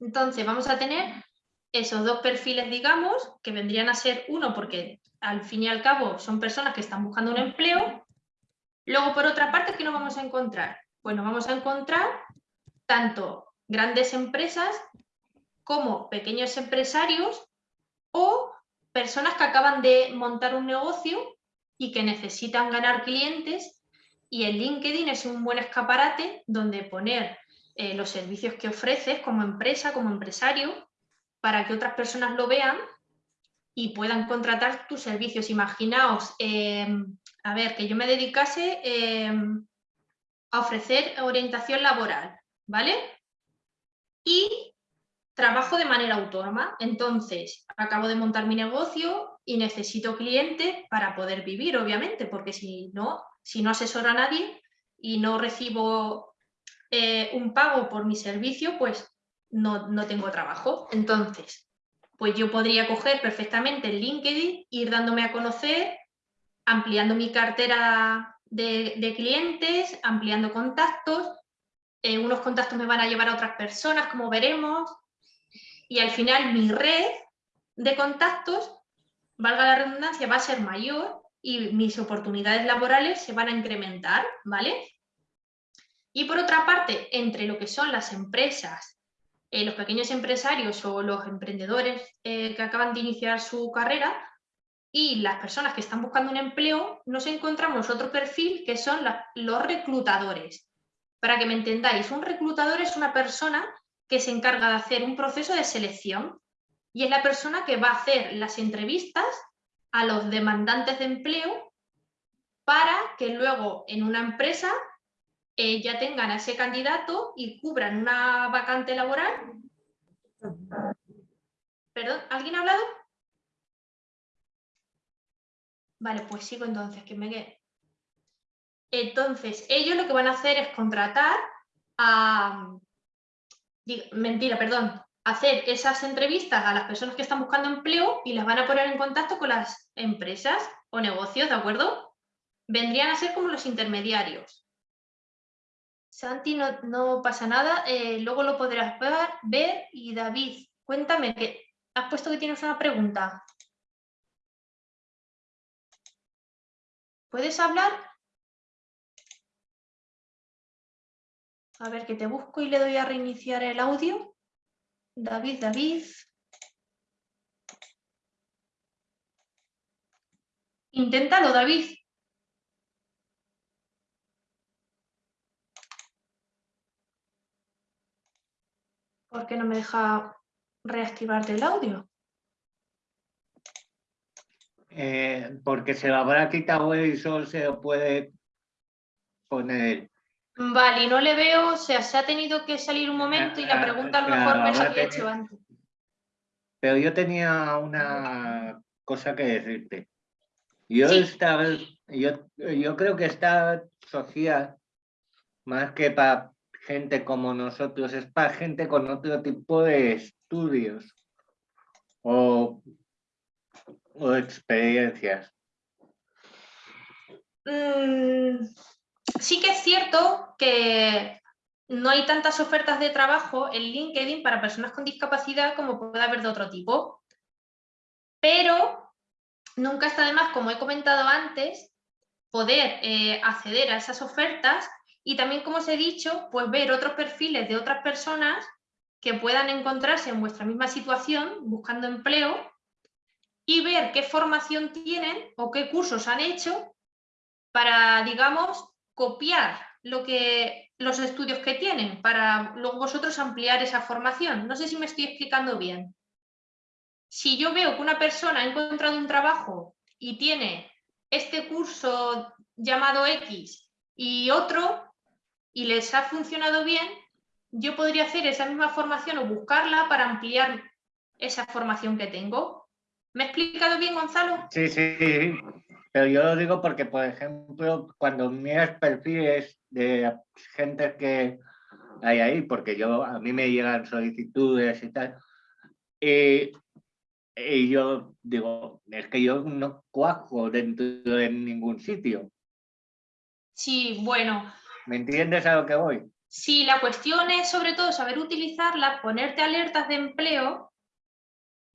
Entonces vamos a tener esos dos perfiles, digamos, que vendrían a ser uno porque al fin y al cabo son personas que están buscando un empleo. Luego, por otra parte, ¿qué nos vamos a encontrar? Pues nos vamos a encontrar tanto grandes empresas como pequeños empresarios o personas que acaban de montar un negocio y que necesitan ganar clientes y el LinkedIn es un buen escaparate donde poner eh, los servicios que ofreces como empresa, como empresario, para que otras personas lo vean y puedan contratar tus servicios. Imaginaos, eh, a ver, que yo me dedicase eh, a ofrecer orientación laboral, ¿vale? Y trabajo de manera autónoma. Entonces, acabo de montar mi negocio y necesito clientes para poder vivir, obviamente, porque si no, si no asesoro a nadie y no recibo eh, un pago por mi servicio, pues no, no tengo trabajo. Entonces, pues yo podría coger perfectamente el LinkedIn, ir dándome a conocer, ampliando mi cartera de, clientes, ampliando contactos. Eh, unos contactos me van a llevar a otras personas, como veremos, y al final mi red de contactos, valga la redundancia, va a ser mayor y mis oportunidades laborales se van a incrementar, ¿vale? Y por otra parte, entre lo que son las empresas, eh, los pequeños empresarios o los emprendedores eh, que acaban de iniciar su carrera, y las personas que están buscando un empleo, nos encontramos otro perfil que son los reclutadores. Para que me entendáis, un reclutador es una persona que se encarga de hacer un proceso de selección y es la persona que va a hacer las entrevistas a los demandantes de empleo para que luego en una empresa eh, ya tengan a ese candidato y cubran una vacante laboral. Perdón, ¿alguien ha hablado? Vale, pues sigo entonces, que me quede. Entonces, ellos lo que van a hacer es contratar a... Mentira, perdón. Hacer esas entrevistas a las personas que están buscando empleo y las van a poner en contacto con las empresas o negocios, ¿de acuerdo? Vendrían a ser como los intermediarios. Santi, no, no pasa nada, eh, luego lo podrás ver, ver. Y David, cuéntame, que has puesto que tienes una pregunta. ¿Puedes hablar? A ver, que te busco y le doy a reiniciar el audio. David, David. Inténtalo, David. ¿Por qué no me deja reactivarte el audio? Eh, porque se lo habrá quitado y solo se lo puede poner. Vale, y no le veo, o sea, se ha tenido que salir un momento y la pregunta a lo mejor Claro, me la había hecho antes. Pero yo tenía una cosa que decirte. Yo, Sí. esta yo, yo creo que esta sociedad, más que para gente como nosotros, es para gente con otro tipo de estudios o, o experiencias. Mm, sí que es cierto que no hay tantas ofertas de trabajo en LinkedIn para personas con discapacidad como puede haber de otro tipo. Pero nunca está de más, como he comentado antes, poder eh, acceder a esas ofertas y también, como os he dicho, pues ver otros perfiles de otras personas que puedan encontrarse en vuestra misma situación buscando empleo y ver qué formación tienen o qué cursos han hecho para, digamos, copiar lo que, los estudios que tienen, para luego vosotros ampliar esa formación. No sé si me estoy explicando bien. Si yo veo que una persona ha encontrado un trabajo y tiene este curso llamado X y otro, y les ha funcionado bien, yo podría hacer esa misma formación o buscarla para ampliar esa formación que tengo. ¿Me he explicado bien, Gonzalo? Sí, sí, sí, pero yo lo digo porque, por ejemplo, cuando miras perfiles de gente que hay ahí, porque yo a mí me llegan solicitudes y tal, y, y yo digo, es que yo no cuajo dentro de ningún sitio. Sí, bueno, ¿Me entiendes a lo que voy? Sí, la cuestión es sobre todo saber utilizarlas, ponerte alertas de empleo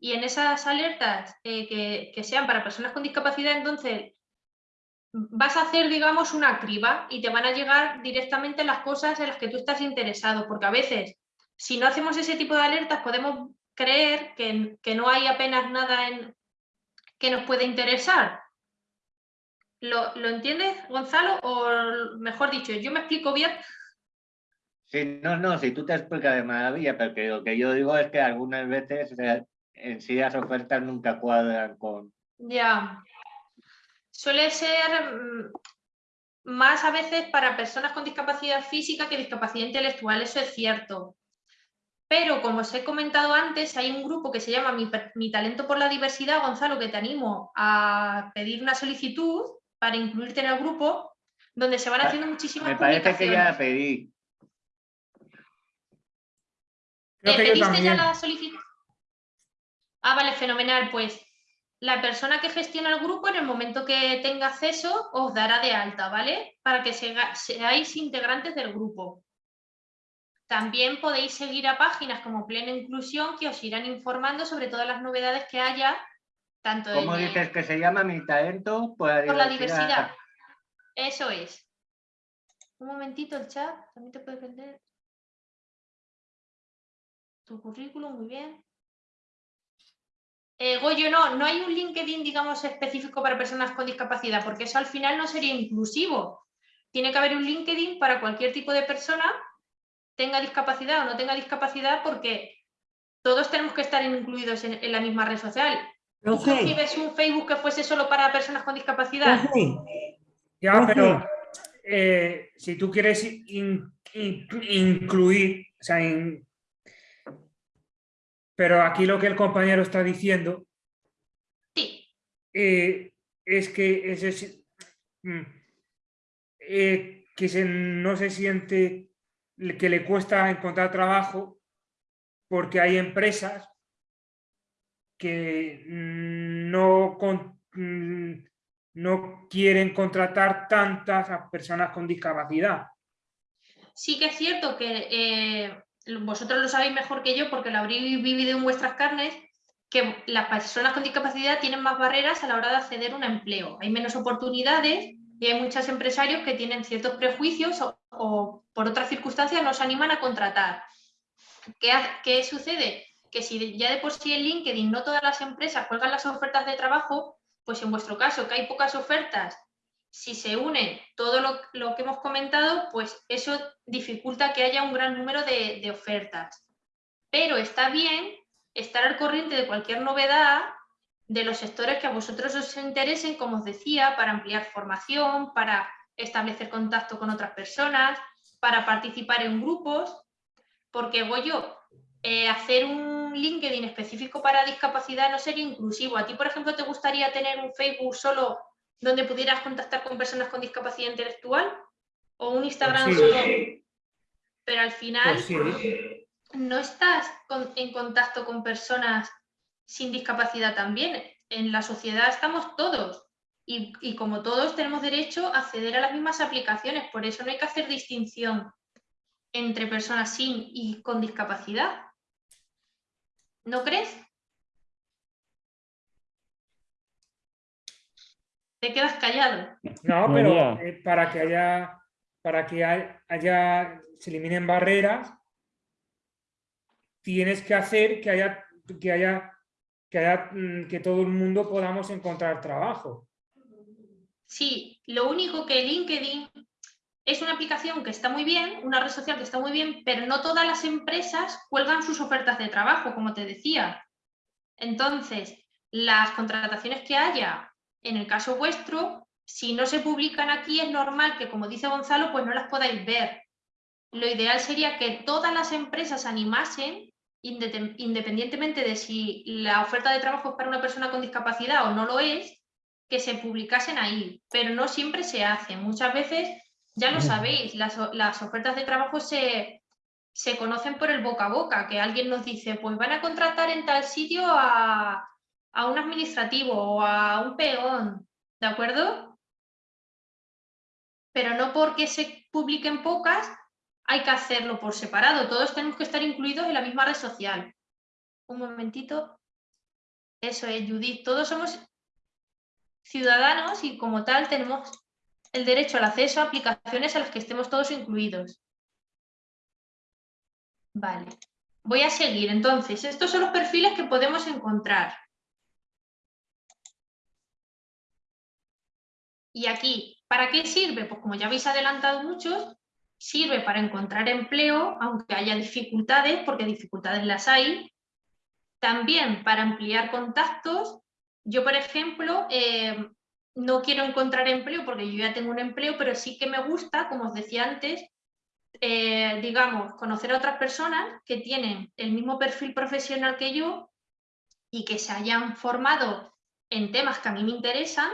y en esas alertas eh, que, que sean para personas con discapacidad, entonces vas a hacer, digamos, una criba y te van a llegar directamente las cosas en las que tú estás interesado, porque a veces, si no hacemos ese tipo de alertas, podemos creer que, que no hay apenas nada en, que nos puede interesar. ¿Lo, ¿Lo entiendes, Gonzalo? O mejor dicho, yo me explico bien. Sí, no, no, si tú te explicas de maravilla, pero que lo que yo digo es que algunas veces en sí las ofertas nunca cuadran con... Ya. Suele ser mm, más a veces para personas con discapacidad física que discapacidad intelectual, eso es cierto. Pero como os he comentado antes, hay un grupo que se llama Mi, Mi Talento por la Diversidad, Gonzalo, que te animo a pedir una solicitud para incluirte en el grupo, donde se van haciendo muchísimas Me parece que ya la pedí. ¿Te pediste ya la solicitud? Ah, vale, fenomenal. Pues la persona que gestiona el grupo, en el momento que tenga acceso, os dará de alta, ¿vale? Para que seáis integrantes del grupo. También podéis seguir a páginas como Plena Inclusión que os irán informando sobre todas las novedades que haya, tanto ¿Cómo en dices que se llama mi talento? Por la por la diversidad. Eso es. Un momentito el chat, también te puede prender. Tu currículum, muy bien. Eh, Goyo, no, no hay un LinkedIn, digamos, específico para personas con discapacidad, porque eso al final no sería inclusivo. Tiene que haber un LinkedIn para cualquier tipo de persona, tenga discapacidad o no tenga discapacidad, porque todos tenemos que estar incluidos en, en la misma red social. ¿Tú Profe. concibes un Facebook que fuese solo para personas con discapacidad? Profe, Ya, pero eh, si tú quieres in- in- incluir, o sea, in- pero aquí lo que el compañero está diciendo eh, es que sí- mm, eh, que se, no se siente que le cuesta encontrar trabajo porque hay empresas que no, con- mm, no quieren contratar tantas personas con discapacidad. Sí que es cierto que eh, vosotros lo sabéis mejor que yo porque lo habréis vivido en vuestras carnes, que las personas con discapacidad tienen más barreras a la hora de acceder a un empleo. Hay menos oportunidades y hay muchos empresarios que tienen ciertos prejuicios o, por otras circunstancias nos animan a contratar. ¿Qué, qué sucede? Que si ya de por sí en LinkedIn no todas las empresas cuelgan las ofertas de trabajo, pues en vuestro caso, que hay pocas ofertas si se une todo lo, que hemos comentado, pues eso dificulta que haya un gran número de, ofertas. Pero está bien estar al corriente de cualquier novedad de los sectores que a vosotros os interesen, como os decía, para ampliar formación, para establecer contacto con otras personas, para participar en grupos, porque Goyo, eh, hacer un LinkedIn específico para discapacidad no sería inclusivo. ¿A ti, por ejemplo, te gustaría tener un Facebook solo donde pudieras contactar con personas con discapacidad intelectual? ¿O un Instagram Pues sí. solo? Pero al final Pues sí. no estás con- en contacto con personas sin discapacidad también. En la sociedad estamos todos y, y como todos tenemos derecho a acceder a las mismas aplicaciones. Por eso no hay que hacer distinción entre personas sin y con discapacidad. ¿No crees? Te quedas callado. No, pero eh, para que haya, para que haya, se eliminen barreras, tienes que hacer que haya, que haya, que haya, mm, que todo el mundo podamos encontrar trabajo. Sí, lo único que LinkedIn es una aplicación que está muy bien, una red social que está muy bien, pero no todas las empresas cuelgan sus ofertas de trabajo, como te decía. Entonces, las contrataciones que haya, en el caso vuestro, si no se publican aquí, es normal que, como dice Gonzalo, pues no las podáis ver. Lo ideal sería que todas las empresas animasen, independientemente de si la oferta de trabajo es para una persona con discapacidad o no lo es, que se publicasen ahí, pero no siempre se hace. Muchas veces, ya lo sabéis, las, las ofertas de trabajo se, se conocen por el boca a boca, que alguien nos dice, pues van a contratar en tal sitio a, a un administrativo o a un peón, ¿de acuerdo? Pero no porque se publiquen pocas, hay que hacerlo por separado. Todos tenemos que estar incluidos en la misma red social. Un momentito. Eso es, Judith. Todos somos ciudadanos y como tal tenemos el derecho al acceso a aplicaciones a las que estemos todos incluidos. Vale. Voy a seguir. Entonces, estos son los perfiles que podemos encontrar. Y aquí, ¿para qué sirve? Pues como ya habéis adelantado muchos, sirve para encontrar empleo, aunque haya dificultades, porque dificultades las hay. También para ampliar contactos. Yo, por ejemplo, eh, no quiero encontrar empleo porque yo ya tengo un empleo, pero sí que me gusta, como os decía antes, eh, digamos, conocer a otras personas que tienen el mismo perfil profesional que yo y que se hayan formado en temas que a mí me interesan.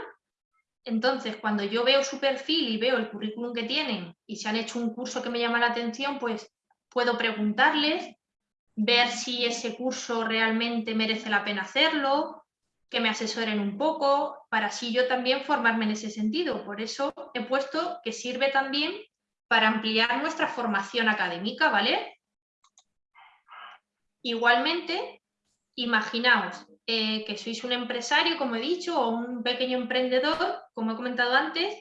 Entonces, cuando yo veo su perfil y veo el currículum que tienen y se han hecho un curso que me llama la atención, pues puedo preguntarles, ver si ese curso realmente merece la pena hacerlo, que me asesoren un poco, para así yo también formarme en ese sentido. Por eso he puesto que sirve también para ampliar nuestra formación académica, ¿vale? Igualmente, imaginaos eh, que sois un empresario, como he dicho, o un pequeño emprendedor, como he comentado antes,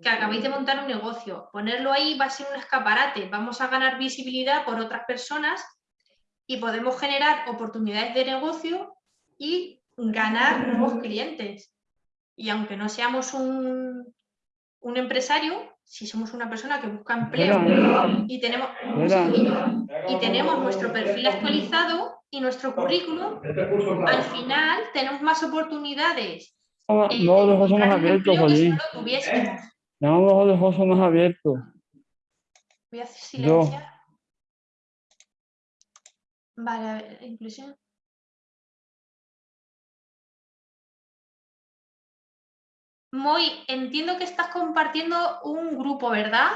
que acabáis de montar un negocio. Ponerlo ahí va a ser un escaparate, vamos a ganar visibilidad por otras personas y podemos generar oportunidades de negocio y ganar nuevos clientes. Y aunque no seamos un, un empresario, si somos una persona que busca empleo y tenemos, y tenemos nuestro perfil actualizado y nuestro currículum, al final tenemos más oportunidades. No, eh, no, los ojos son más abiertos, Jolín. no los ojos son más abiertos. Voy a hacer Yo. silenciar. Vale, a ver, inclusión. Muy, entiendo que estás compartiendo un grupo, ¿verdad?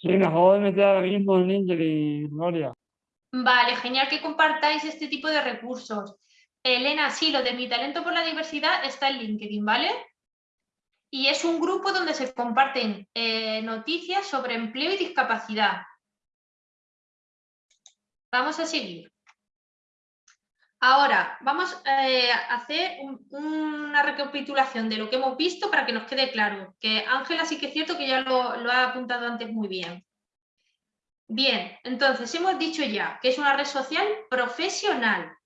Sí, me acabo de meter ahora mismo en LinkedIn, Gloria. Vale, genial que compartáis este tipo de recursos. Elena, sí, lo de mi talento por la diversidad está en LinkedIn, ¿vale? Y es un grupo donde se comparten eh, noticias sobre empleo y discapacidad. Vamos a seguir. Ahora, vamos eh, a hacer un- una recapitulación de lo que hemos visto para que nos quede claro. Que Ángela sí que es cierto que ya lo, ha apuntado antes muy bien. Bien, entonces hemos dicho ya que es una red social profesional.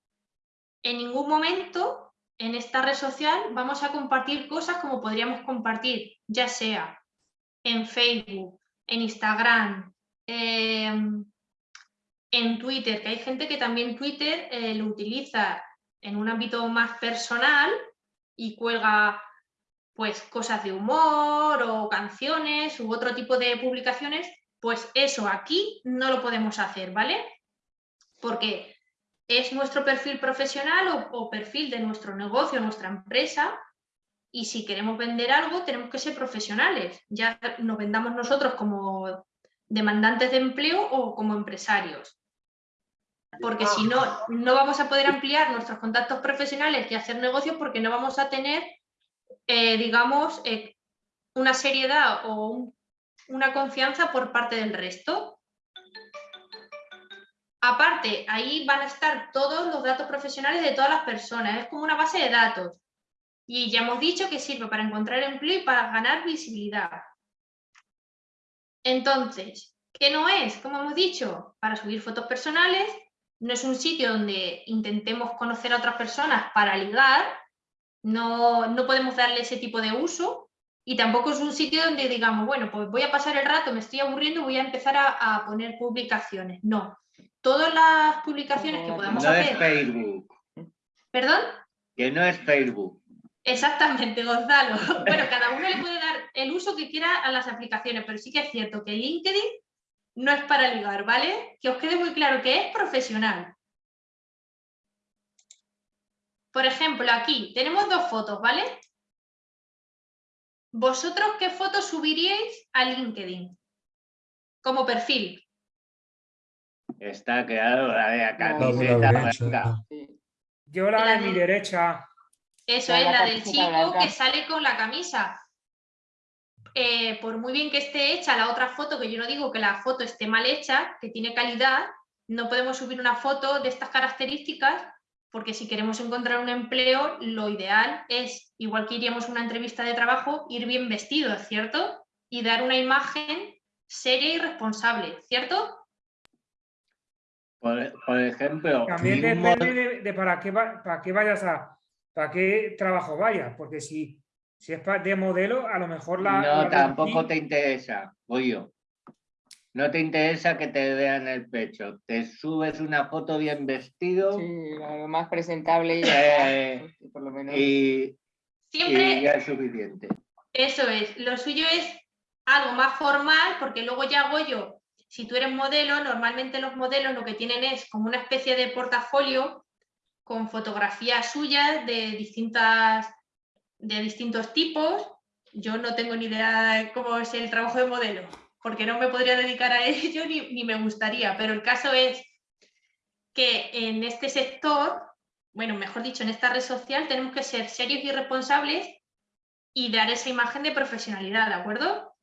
En ningún momento en esta red social vamos a compartir cosas como podríamos compartir, ya sea en Facebook, en Instagram, em, en Twitter, que hay gente que también Twitter eh, lo utiliza en un ámbito más personal y cuelga pues cosas de humor o canciones u otro tipo de publicaciones, pues eso aquí no lo podemos hacer, ¿vale? Porque es nuestro perfil profesional o, o perfil de nuestro negocio, nuestra empresa, y si queremos vender algo tenemos que ser profesionales, ya nos vendamos nosotros como demandantes de empleo o como empresarios. Porque si no, no vamos a poder ampliar nuestros contactos profesionales y hacer negocios porque no vamos a tener, eh, digamos, eh, una seriedad o un- una confianza por parte del resto. Aparte, ahí van a estar todos los datos profesionales de todas las personas, es como una base de datos. Y ya hemos dicho que sirve para encontrar empleo y para ganar visibilidad. Entonces, ¿qué no es? Como hemos dicho, para subir fotos personales, no es un sitio donde intentemos conocer a otras personas para ligar, no, no podemos darle ese tipo de uso y tampoco es un sitio donde digamos, bueno, pues voy a pasar el rato, me estoy aburriendo, voy a empezar a, a poner publicaciones. No, todas las publicaciones que podamos No es hacer... Facebook, ¿Perdón? que no es Facebook. Exactamente, Gonzalo. Bueno, cada uno le puede dar el uso que quiera a las aplicaciones, pero sí que es cierto que LinkedIn no es para ligar, ¿vale? Que os quede muy claro que es profesional. Por ejemplo, aquí tenemos dos fotos, ¿vale? ¿Vosotros qué fotos subiríais a LinkedIn? Como perfil. Está claro, la de la camiseta blanca. Yo la La de mi de- derecha. Eso La es la la del chico blanca. que sale con la camisa. Eh, por muy bien que esté hecha la otra foto, que yo no digo que la foto esté mal hecha, que tiene calidad, no podemos subir una foto de estas características porque si queremos encontrar un empleo, lo ideal es, igual que iríamos a una entrevista de trabajo, ir bien vestido, ¿cierto? Y dar una imagen seria y responsable, ¿cierto? Por, por ejemplo, También depende de, de para, qué va- para qué vayas a, para qué trabajo vayas, porque si, si es de modelo, a lo mejor la... no, tampoco aquí- te interesa, voy yo. No te interesa que te vean el pecho. Te subes una foto bien vestido Sí, lo más presentable y ya eh, por lo menos. y, Siempre y ya es suficiente. Eso es, lo suyo es algo más formal, porque luego ya hago yo, si tú eres modelo, normalmente los modelos lo que tienen es como una especie de portafolio con fotografías suyas de distintas, de distintos tipos. Yo no tengo ni idea de cómo es el trabajo de modelo, porque no me podría dedicar a ello ni, ni me gustaría, pero el caso es que en este sector, bueno, mejor dicho, en esta red social tenemos que ser serios y responsables y dar esa imagen de profesionalidad, ¿de acuerdo?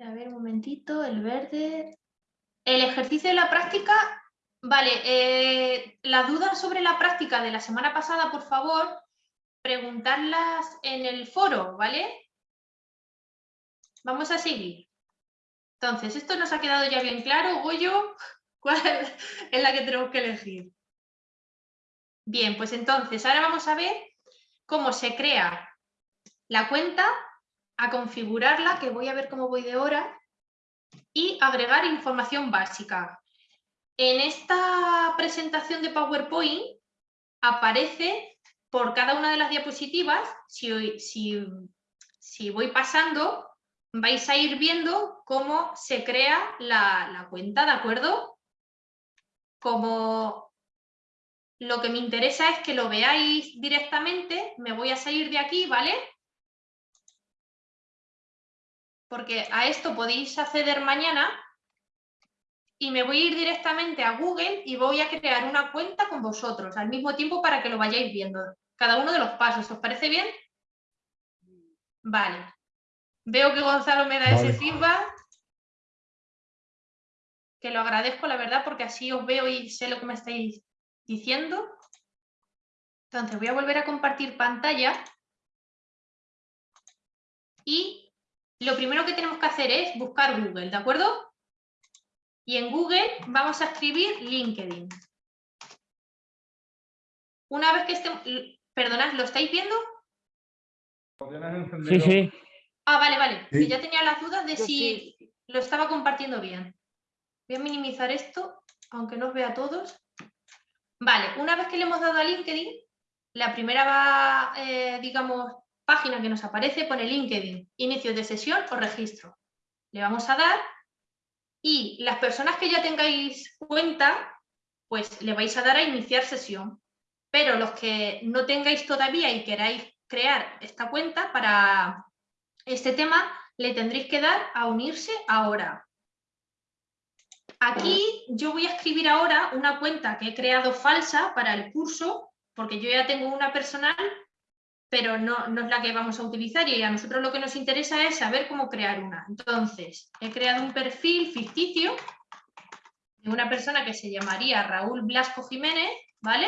A ver, un momentito, el verde. El ejercicio de la práctica, vale, eh, las dudas sobre la práctica de la semana pasada, por favor, preguntarlas en el foro, ¿vale? Vamos a seguir. Entonces, esto nos ha quedado ya bien claro, Goyo. ¿Cuál es la que tenemos que elegir? Bien, pues entonces ahora vamos a ver cómo se crea la cuenta, a configurarla, que voy a ver cómo voy de hora, y agregar información básica. En esta presentación de PowerPoint aparece por cada una de las diapositivas, si, voy pasando, vais a ir viendo cómo se crea la cuenta, ¿de acuerdo? Como lo que me interesa es que lo veáis directamente, me voy a salir de aquí, ¿vale? Porque a esto podéis acceder mañana y me voy a ir directamente a Google y voy a crear una cuenta con vosotros al mismo tiempo para que lo vayáis viendo. Cada uno de los pasos, ¿os parece bien? Vale. Veo que Gonzalo me da ese feedback. Que lo agradezco, la verdad, porque así os veo y sé lo que me estáis diciendo. Entonces voy a volver a compartir pantalla. Y lo primero que tenemos que hacer es buscar Google, ¿de acuerdo? Y en Google vamos a escribir LinkedIn. Una vez que estemos... Perdonad, ¿lo estáis viendo? Sí, sí. Ah, vale, vale. Que ya tenía las dudas de Yo si lo estaba compartiendo bien. Voy a minimizar esto, aunque no os vea a todos. Vale, una vez que le hemos dado a LinkedIn, la primera va, eh, digamos, página que nos aparece pone LinkedIn, inicio de sesión o registro. Le vamos a dar y las personas que ya tengáis cuenta, pues le vais a dar a iniciar sesión. Pero los que no tengáis todavía y queráis crear esta cuenta para este tema, le tendréis que dar a unirse ahora. Aquí yo voy a escribir ahora una cuenta que he creado falsa para el curso, porque yo ya tengo una personal, pero no, no es la que vamos a utilizar y a nosotros lo que nos interesa es saber cómo crear una. Entonces, he creado un perfil ficticio de una persona que se llamaría Raúl Blasco Jiménez, ¿vale?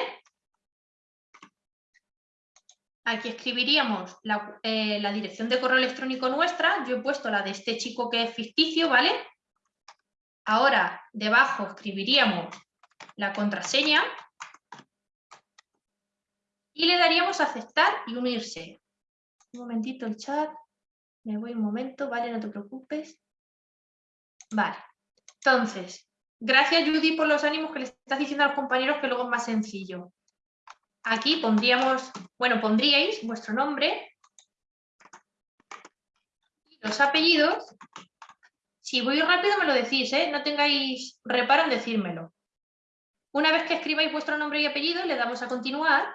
Aquí escribiríamos la, eh, la dirección de correo electrónico nuestra, yo he puesto la de este chico que es ficticio, ¿vale? Ahora, debajo escribiríamos la contraseña y le daríamos a aceptar y unirse. Un momentito el chat, me voy un momento, vale, no te preocupes. Vale, entonces, gracias Judy por los ánimos que le estás diciendo a los compañeros que luego es más sencillo. Aquí pondríamos, bueno, pondríais vuestro nombre los apellidos. Si voy rápido me lo decís, ¿eh? no tengáis reparo en decírmelo. Una vez que escribáis vuestro nombre y apellido, le damos a continuar.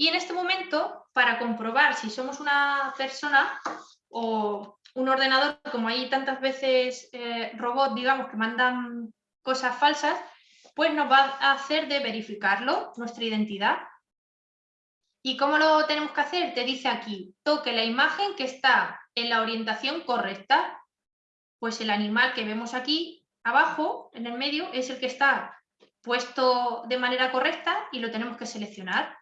Y en este momento, para comprobar si somos una persona o un ordenador, como hay tantas veces eh, robots, digamos, que mandan cosas falsas, pues nos va a hacer de verificarlo, nuestra identidad. ¿Y cómo lo tenemos que hacer? Te dice aquí, toque la imagen que está en la orientación correcta. Pues el animal que vemos aquí abajo, en el medio, es el que está puesto de manera correcta y lo tenemos que seleccionar.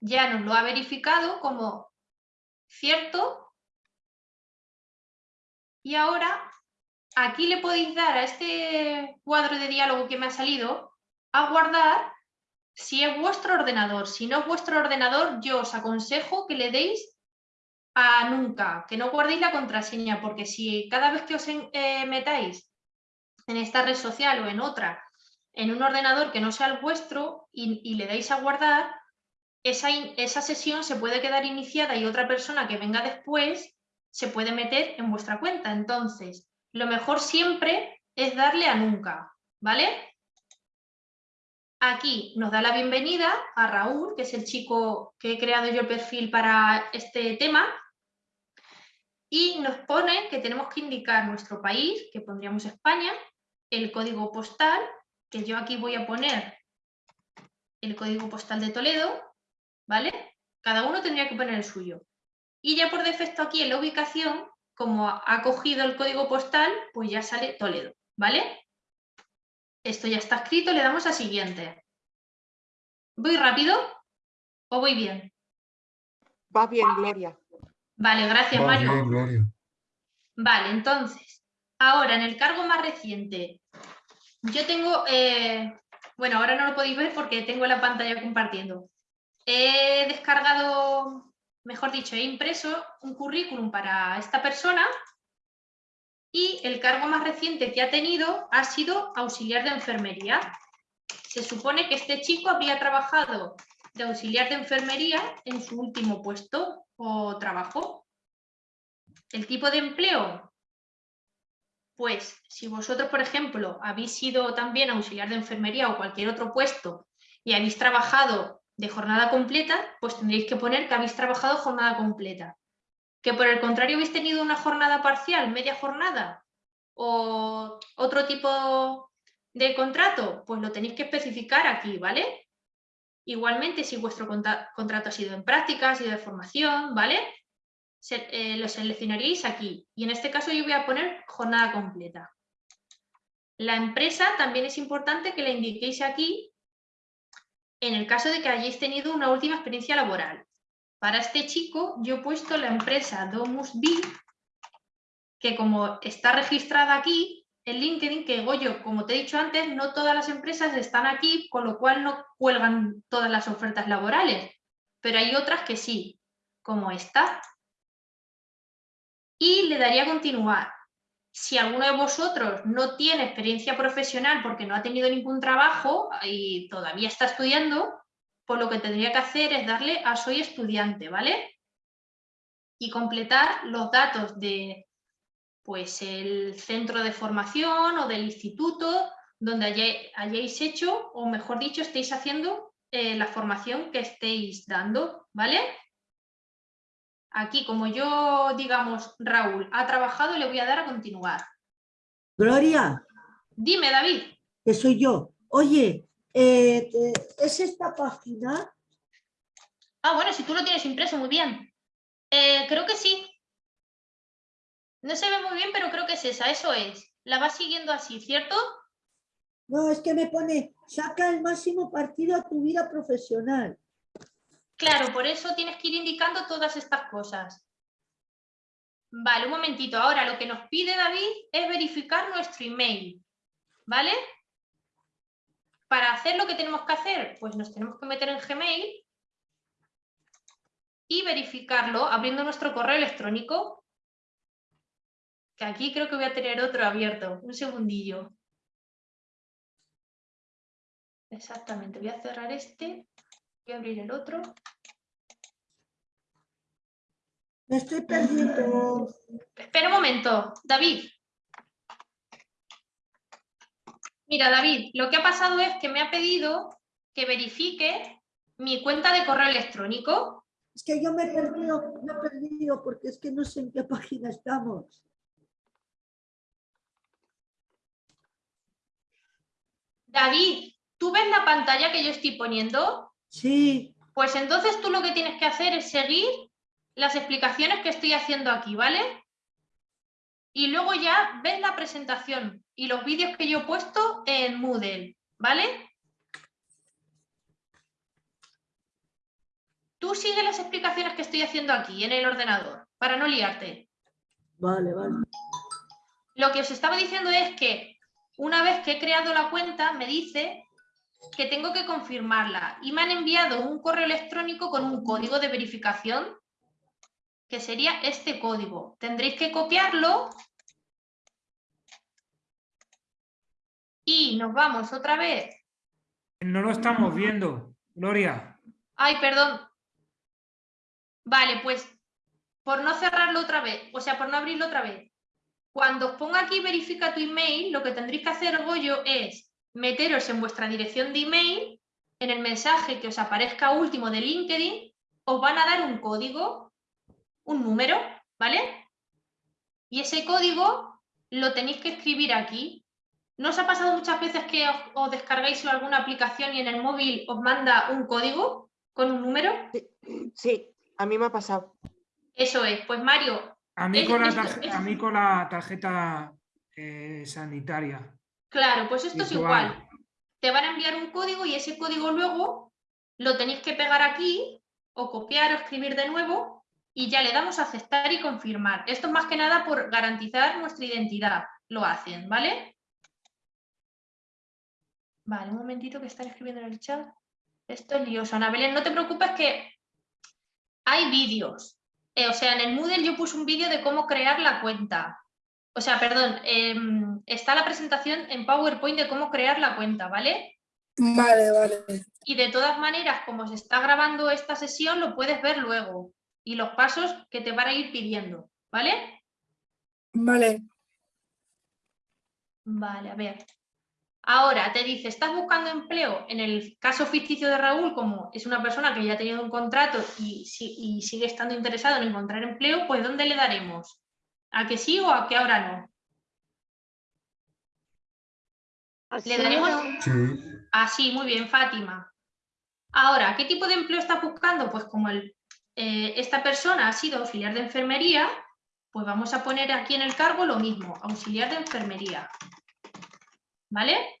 Ya nos lo ha verificado como cierto. Y ahora aquí le podéis dar a este cuadro de diálogo que me ha salido a guardar si es vuestro ordenador. Si no es vuestro ordenador, yo os aconsejo que le deis a nunca, que no guardéis la contraseña, porque si cada vez que os eh, metáis en esta red social o en otra, en un ordenador que no sea el vuestro y, y le dais a guardar, esa, esa sesión se puede quedar iniciada y otra persona que venga después se puede meter en vuestra cuenta. Entonces, lo mejor siempre es darle a nunca, ¿vale? Aquí nos da la bienvenida a Raúl, que es el chico que he creado yo el perfil para este tema, y nos pone que tenemos que indicar nuestro país, que pondríamos España, el código postal, que yo aquí voy a poner el código postal de Toledo, ¿vale? Cada uno tendría que poner el suyo. Y ya por defecto aquí en la ubicación, como ha cogido el código postal, pues ya sale Toledo, ¿vale? Esto ya está escrito, le damos a siguiente. ¿Voy rápido o voy bien? Va bien, Gloria. Vale, gracias Va Mario. bien, Gloria. Vale, entonces, ahora en el cargo más reciente, yo tengo, eh, bueno, ahora no lo podéis ver porque tengo la pantalla compartiendo. He descargado, mejor dicho, he impreso un currículum para esta persona y el cargo más reciente que ha tenido ha sido auxiliar de enfermería. Se supone que este chico había trabajado de auxiliar de enfermería en su último puesto o trabajo. El tipo de empleo, pues si vosotros, por ejemplo, habéis sido también auxiliar de enfermería o cualquier otro puesto y habéis trabajado de jornada completa, pues tendréis que poner que habéis trabajado jornada completa. Que por el contrario habéis tenido una jornada parcial, media jornada o otro tipo de contrato, pues lo tenéis que especificar aquí, ¿vale? Igualmente, si vuestro contra- contrato ha sido en práctica, ha sido de formación, ¿vale? Se- eh, lo seleccionaríais aquí. Y en este caso yo voy a poner jornada completa. La empresa también es importante que la indiquéis aquí en el caso de que hayáis tenido una última experiencia laboral. Para este chico yo he puesto la empresa Domus B, que como está registrada aquí, en LinkedIn, que Goyo, como te he dicho antes, no todas las empresas están aquí, con lo cual no cuelgan todas las ofertas laborales, pero hay otras que sí, como esta. Y le daría continuar. Si alguno de vosotros no tiene experiencia profesional porque no ha tenido ningún trabajo y todavía está estudiando, pues lo que tendría que hacer es darle a soy estudiante, ¿vale? Y completar los datos de pues el centro de formación o del instituto donde hayáis, hecho, o mejor dicho, estéis haciendo eh, la formación que estéis dando, ¿vale? Aquí, como yo, digamos, Raúl ha trabajado, le voy a dar a continuar. Gloria, Dime, David. que soy yo. Oye, eh, ¿es esta página? Ah, bueno, si tú lo tienes impreso, muy bien. Eh, creo que sí. No se ve muy bien, pero creo que es esa, eso es. La vas siguiendo así, ¿cierto? No, es que me pone, saca el máximo partido a tu vida profesional. Claro, por eso tienes que ir indicando todas estas cosas. Vale, un momentito. Ahora lo que nos pide David es verificar nuestro email. ¿Vale? Para hacer lo que tenemos que hacer, pues nos tenemos que meter en Gmail y verificarlo abriendo nuestro correo electrónico. Que aquí creo que voy a tener otro abierto. Un segundillo. Exactamente, voy a cerrar este. Voy a abrir el otro. Me estoy perdiendo. Espera un momento, David. Mira, David, lo que ha pasado es que me ha pedido que verifique mi cuenta de correo electrónico. Es que yo me he perdido, me he perdido porque es que no sé en qué página estamos. David, ¿tú ves la pantalla que yo estoy poniendo? Sí, Pues entonces tú lo que tienes que hacer es seguir las explicaciones que estoy haciendo aquí, ¿vale? Y luego ya ves la presentación y los vídeos que yo he puesto en Moodle, ¿vale? Tú sigue las explicaciones que estoy haciendo aquí en el ordenador, para no liarte. vale, vale. Lo que os estaba diciendo es que una vez que he creado la cuenta, me dice que tengo que confirmarla y me han enviado un correo electrónico con un código de verificación que sería este código. Tendréis que copiarlo y nos vamos otra vez. No lo estamos viendo, Gloria. Ay, perdón. Vale, pues por no cerrarlo otra vez, o sea, por no abrirlo otra vez. Cuando os ponga aquí verifica tu email, lo que tendréis que hacer, Goyo, es meteros en vuestra dirección de email, en el mensaje que os aparezca último de LinkedIn, os van a dar un código, un número, ¿vale? Y ese código lo tenéis que escribir aquí. ¿No os ha pasado muchas veces que os, os descargáis alguna aplicación y en el móvil os manda un código con un número? Sí, a mí me ha pasado. Eso es, pues Mario, A mí Es- con la, esto- tarje- es- a mí con la tarjeta eh, sanitaria. Claro, pues esto es igual. Te van a enviar un código y ese código luego lo tenéis que pegar aquí o copiar o escribir de nuevo y ya le damos a aceptar y confirmar. Esto es más que nada por garantizar nuestra identidad. Lo hacen, ¿vale? Vale, un momentito que están escribiendo en el chat. Esto es lioso. Ana Belén, no te preocupes que hay vídeos. Eh, o sea, en el Moodle yo puse un vídeo de cómo crear la cuenta. O sea, perdón, em, está la presentación en PowerPoint de cómo crear la cuenta, ¿vale? Vale, vale. Y de todas maneras, como se está grabando esta sesión, lo puedes ver luego. Y los pasos que te van a ir pidiendo, ¿vale? Vale. Vale, a ver. Ahora te dice, ¿estás buscando empleo? En el caso ficticio de Raúl, como es una persona que ya ha tenido un contrato y, y sigue estando interesado en encontrar empleo, pues ¿dónde le daremos? ¿A que sí o a que ahora no? Le daremos Sí. así, muy bien, Fátima. Ahora, ¿qué tipo de empleo estás buscando? Pues como el, eh, esta persona ha sido auxiliar de enfermería, pues vamos a poner aquí en el cargo lo mismo, auxiliar de enfermería. ¿Vale?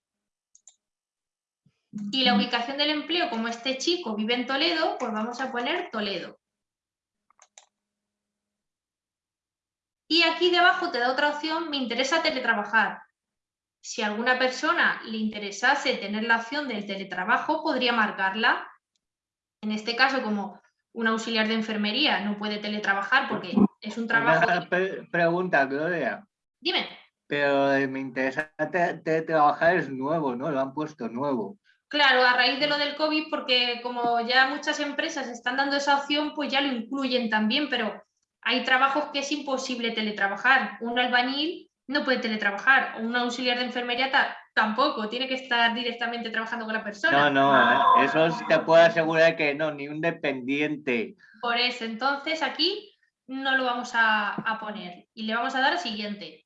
Y la ubicación del empleo, como este chico vive en Toledo, pues vamos a poner Toledo. Y aquí debajo te da otra opción, me interesa teletrabajar. Si a alguna persona le interesase tener la opción del teletrabajo, podría marcarla. En este caso, como un auxiliar de enfermería no puede teletrabajar porque es un trabajo... Una pre- pregunta, Gloria. Dime. Pero me interesa te- te- trabajar es nuevo, ¿no? Lo han puesto nuevo. Claro, a raíz de lo del COVID, porque como ya muchas empresas están dando esa opción, pues ya lo incluyen también, pero hay trabajos que es imposible teletrabajar. Un albañil no puede teletrabajar, o un auxiliar de enfermería ta- tampoco, tiene que estar directamente trabajando con la persona. No, no, eh, eso sí te puedo asegurar que no, ni un dependiente. Por eso, entonces aquí no lo vamos a, a poner y le vamos a dar al siguiente.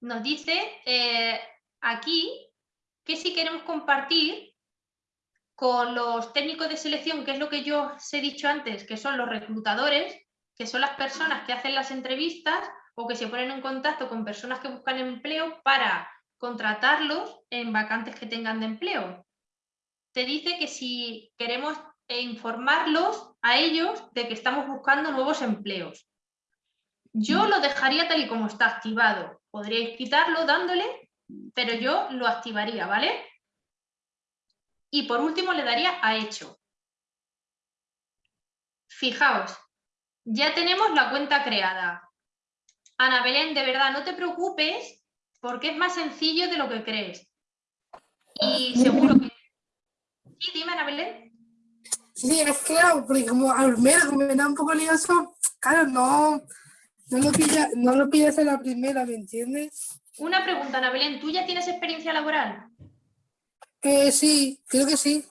Nos dice eh, aquí que si queremos compartir con los técnicos de selección, que es lo que yo os he dicho antes, que son los reclutadores, que son las personas que hacen las entrevistas o que se ponen en contacto con personas que buscan empleo para contratarlos en vacantes que tengan de empleo te dice que si queremos informarlos a ellos de que estamos buscando nuevos empleos. Yo lo dejaría tal y como está activado. Podríais quitarlo dándole, pero yo lo activaría, ¿vale? Y por último le daría a hecho. Fijaos, ya tenemos la cuenta creada. Ana Belén, de verdad, no te preocupes porque es más sencillo de lo que crees. Y seguro que... Sí, dime, Ana Belén. Sí, es claro, porque como al como me da un poco lioso, claro, no, no lo pilla, no lo pillas en la primera, ¿me entiendes? Una pregunta, Ana Belén, ¿tú ya tienes experiencia laboral? Eh, sí, creo que sí.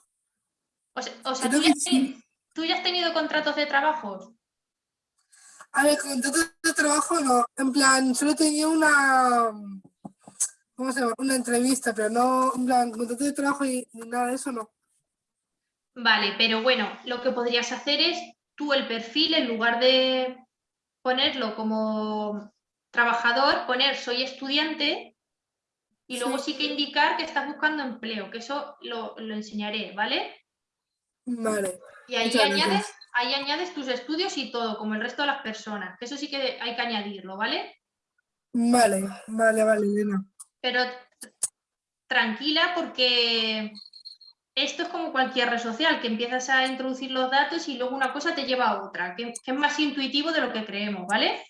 O sea, o sea, ¿tú, ya que teni- ¿tú ya has tenido contratos de trabajo? A ver, contrato de trabajo no, en plan, solo tenía una, ¿cómo se llama? Una entrevista, pero no, en plan, contrato de trabajo y nada de eso no. Vale, pero bueno, lo que podrías hacer es tú el perfil, en lugar de ponerlo como trabajador, poner soy estudiante y luego sí que indicar que estás buscando empleo, que eso lo, lo enseñaré, ¿vale? Vale. Y ahí muchas añades, gracias. Ahí añades tus estudios y todo, como el resto de las personas, eso sí que hay que añadirlo, ¿vale? Vale, vale, vale, Elena. pero tranquila porque esto es como cualquier red social, que empiezas a introducir los datos y luego una cosa te lleva a otra, que, que es más intuitivo de lo que creemos, ¿vale?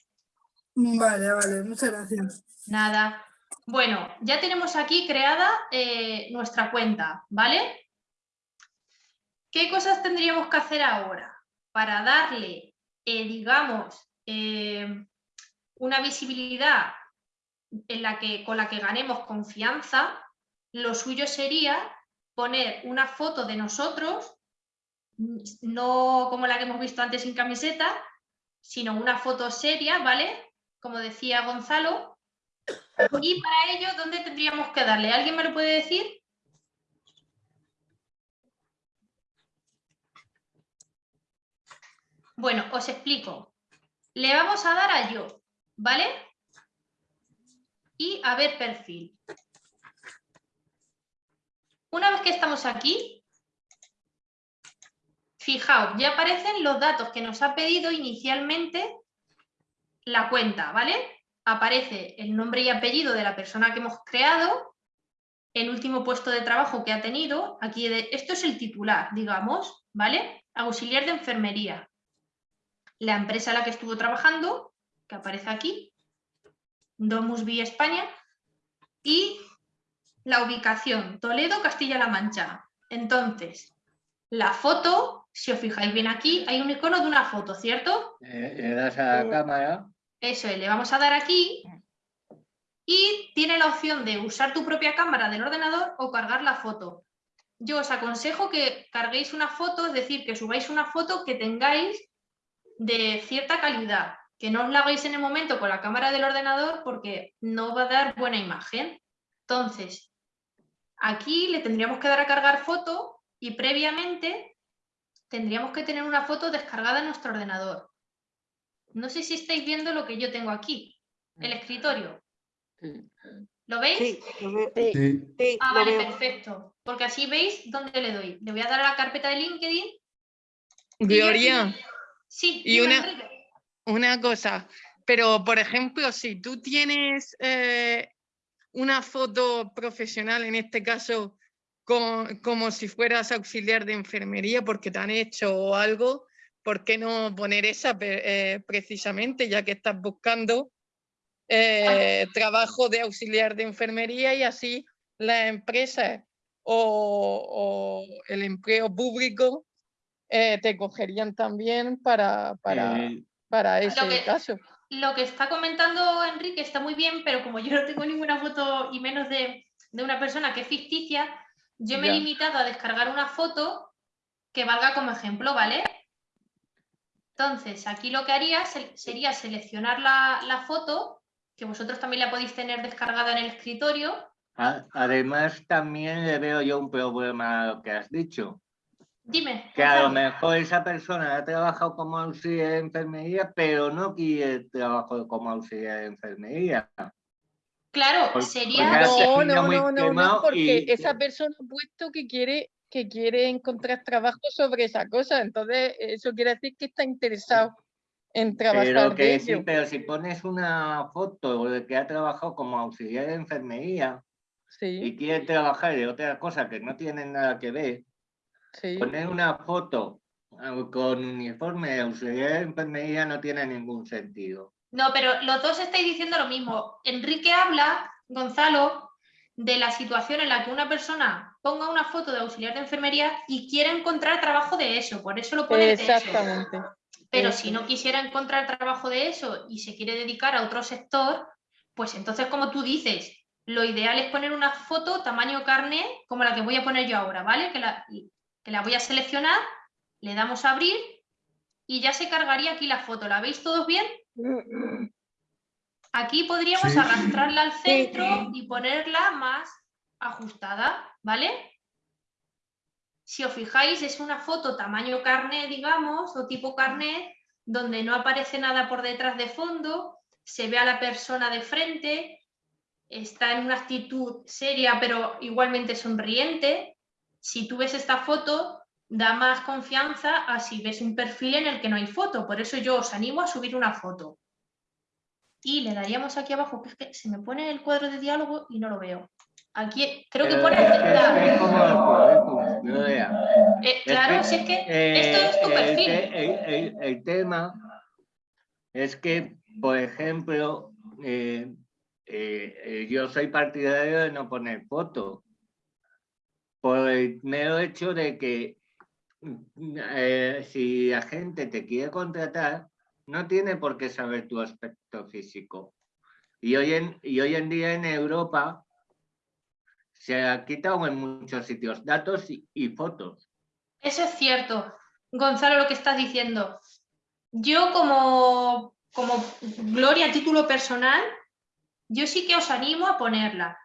Vale, vale, muchas gracias. Nada. Bueno, ya tenemos aquí creada eh, nuestra cuenta, ¿vale? ¿Qué cosas tendríamos que hacer ahora para darle, eh, digamos, eh, una visibilidad en la que, con la que ganemos confianza? Lo suyo sería poner una foto de nosotros, no como la que hemos visto antes sin camiseta, sino una foto seria, ¿vale? Como decía Gonzalo. Y para ello, ¿dónde tendríamos que darle? ¿Alguien me lo puede decir? Bueno, os explico. Le vamos a dar a yo, ¿vale? Y a ver perfil. Una vez que estamos aquí, Fijaos, ya aparecen los datos que nos ha pedido inicialmente la cuenta, ¿vale? Aparece el nombre y apellido de la persona que hemos creado, el último puesto de trabajo que ha tenido, aquí de, esto es el titular, digamos, ¿vale? Auxiliar de enfermería. La empresa en la que estuvo trabajando, que aparece aquí, Domus Vi España, y la ubicación, Toledo, Castilla-La Mancha. Entonces, la foto, si os fijáis bien aquí, hay un icono de una foto, ¿cierto? Eh, le das a la cámara. Eso es, le vamos a dar aquí y tiene la opción de usar tu propia cámara del ordenador o cargar la foto. Yo os aconsejo que carguéis una foto, es decir, que subáis una foto que tengáis de cierta calidad, que no os la hagáis en el momento con la cámara del ordenador porque no va a dar buena imagen. Entonces, aquí le tendríamos que dar a cargar foto y previamente tendríamos que tener una foto descargada en nuestro ordenador. No sé si estáis viendo lo que yo tengo aquí, el escritorio. ¿Lo veis? Sí, lo veo. Sí, sí, Ah, vale, veo. perfecto. Porque así veis dónde le doy. Le voy a dar a la carpeta de LinkedIn. Gloria, Sí, y una, Enrique. una cosa, pero por ejemplo, si tú tienes eh, una foto profesional, en este caso, con- como si fueras auxiliar de enfermería porque te han hecho algo, ¿por qué no poner esa eh, precisamente, ya que estás buscando eh, trabajo de auxiliar de enfermería y así las empresas o, o el empleo público eh, te cogerían también para, para, Eh, para ese que- caso. Lo que está comentando Enrique está muy bien, pero como yo no tengo ninguna foto y menos de, de una persona que es ficticia, yo me he limitado a descargar una foto que valga como ejemplo, ¿vale? Entonces, aquí lo que haría se- sería seleccionar la, la foto, que vosotros también la podéis tener descargada en el escritorio. Además, también le veo yo un problema a lo que has dicho. Dime. Que a lo mejor esa persona ha trabajado como auxiliar de enfermería, pero no quiere trabajo como auxiliar de enfermería. Claro, sería... No, no, no, no, no, porque y- esa persona ha puesto que quiere, que quiere encontrar trabajo sobre esa cosa, entonces eso quiere decir que está interesado en trabajar Pero de que sí, ello. pero si pones una foto de que ha trabajado como auxiliar de enfermería y quiere trabajar de otra cosa que no tiene nada que ver, Sí. poner una foto ah, con uniforme de auxiliar de enfermería no tiene ningún sentido. No, pero los dos estáis diciendo lo mismo. Enrique habla, Gonzalo, de la situación en la que una persona ponga una foto de auxiliar de enfermería y quiere encontrar trabajo de eso, por eso lo pone de eso. Exactamente. Pero eso. si no quisiera encontrar trabajo de eso y se quiere dedicar a otro sector, pues entonces, como tú dices, lo ideal es poner una foto tamaño carne como la que voy a poner yo ahora, ¿vale? Que la, que la voy a seleccionar, le damos a abrir y ya se cargaría aquí la foto. ¿La veis todos bien? Aquí podríamos Sí. arrastrarla al centro y ponerla más ajustada, ¿vale? Si os fijáis, es una foto tamaño carnet, digamos, o tipo carnet, donde no aparece nada por detrás de fondo, se ve a la persona de frente, está en una actitud seria pero igualmente sonriente. Si tú ves esta foto, da más confianza a si ves un perfil en el que no hay foto. Por eso yo os animo a subir una foto. Y le daríamos aquí abajo, que es que se me pone el cuadro de diálogo y no lo veo. Aquí creo que Pero pone es como el currículum, Gloria. Eh, claro, si es que esto es tu perfil. el- el- el tema es que, por ejemplo, eh, eh, eh, yo soy partidario de no poner fotos. Por el mero hecho de que mm, eh, si la gente te quiere contratar, no tiene por qué saber tu aspecto físico. Y hoy en, y hoy en día en Europa se ha quitado en muchos sitios datos y, y fotos. Eso es cierto, Gonzalo, lo que estás diciendo. Yo como, como Gloria a título personal, yo sí que os animo a ponerla.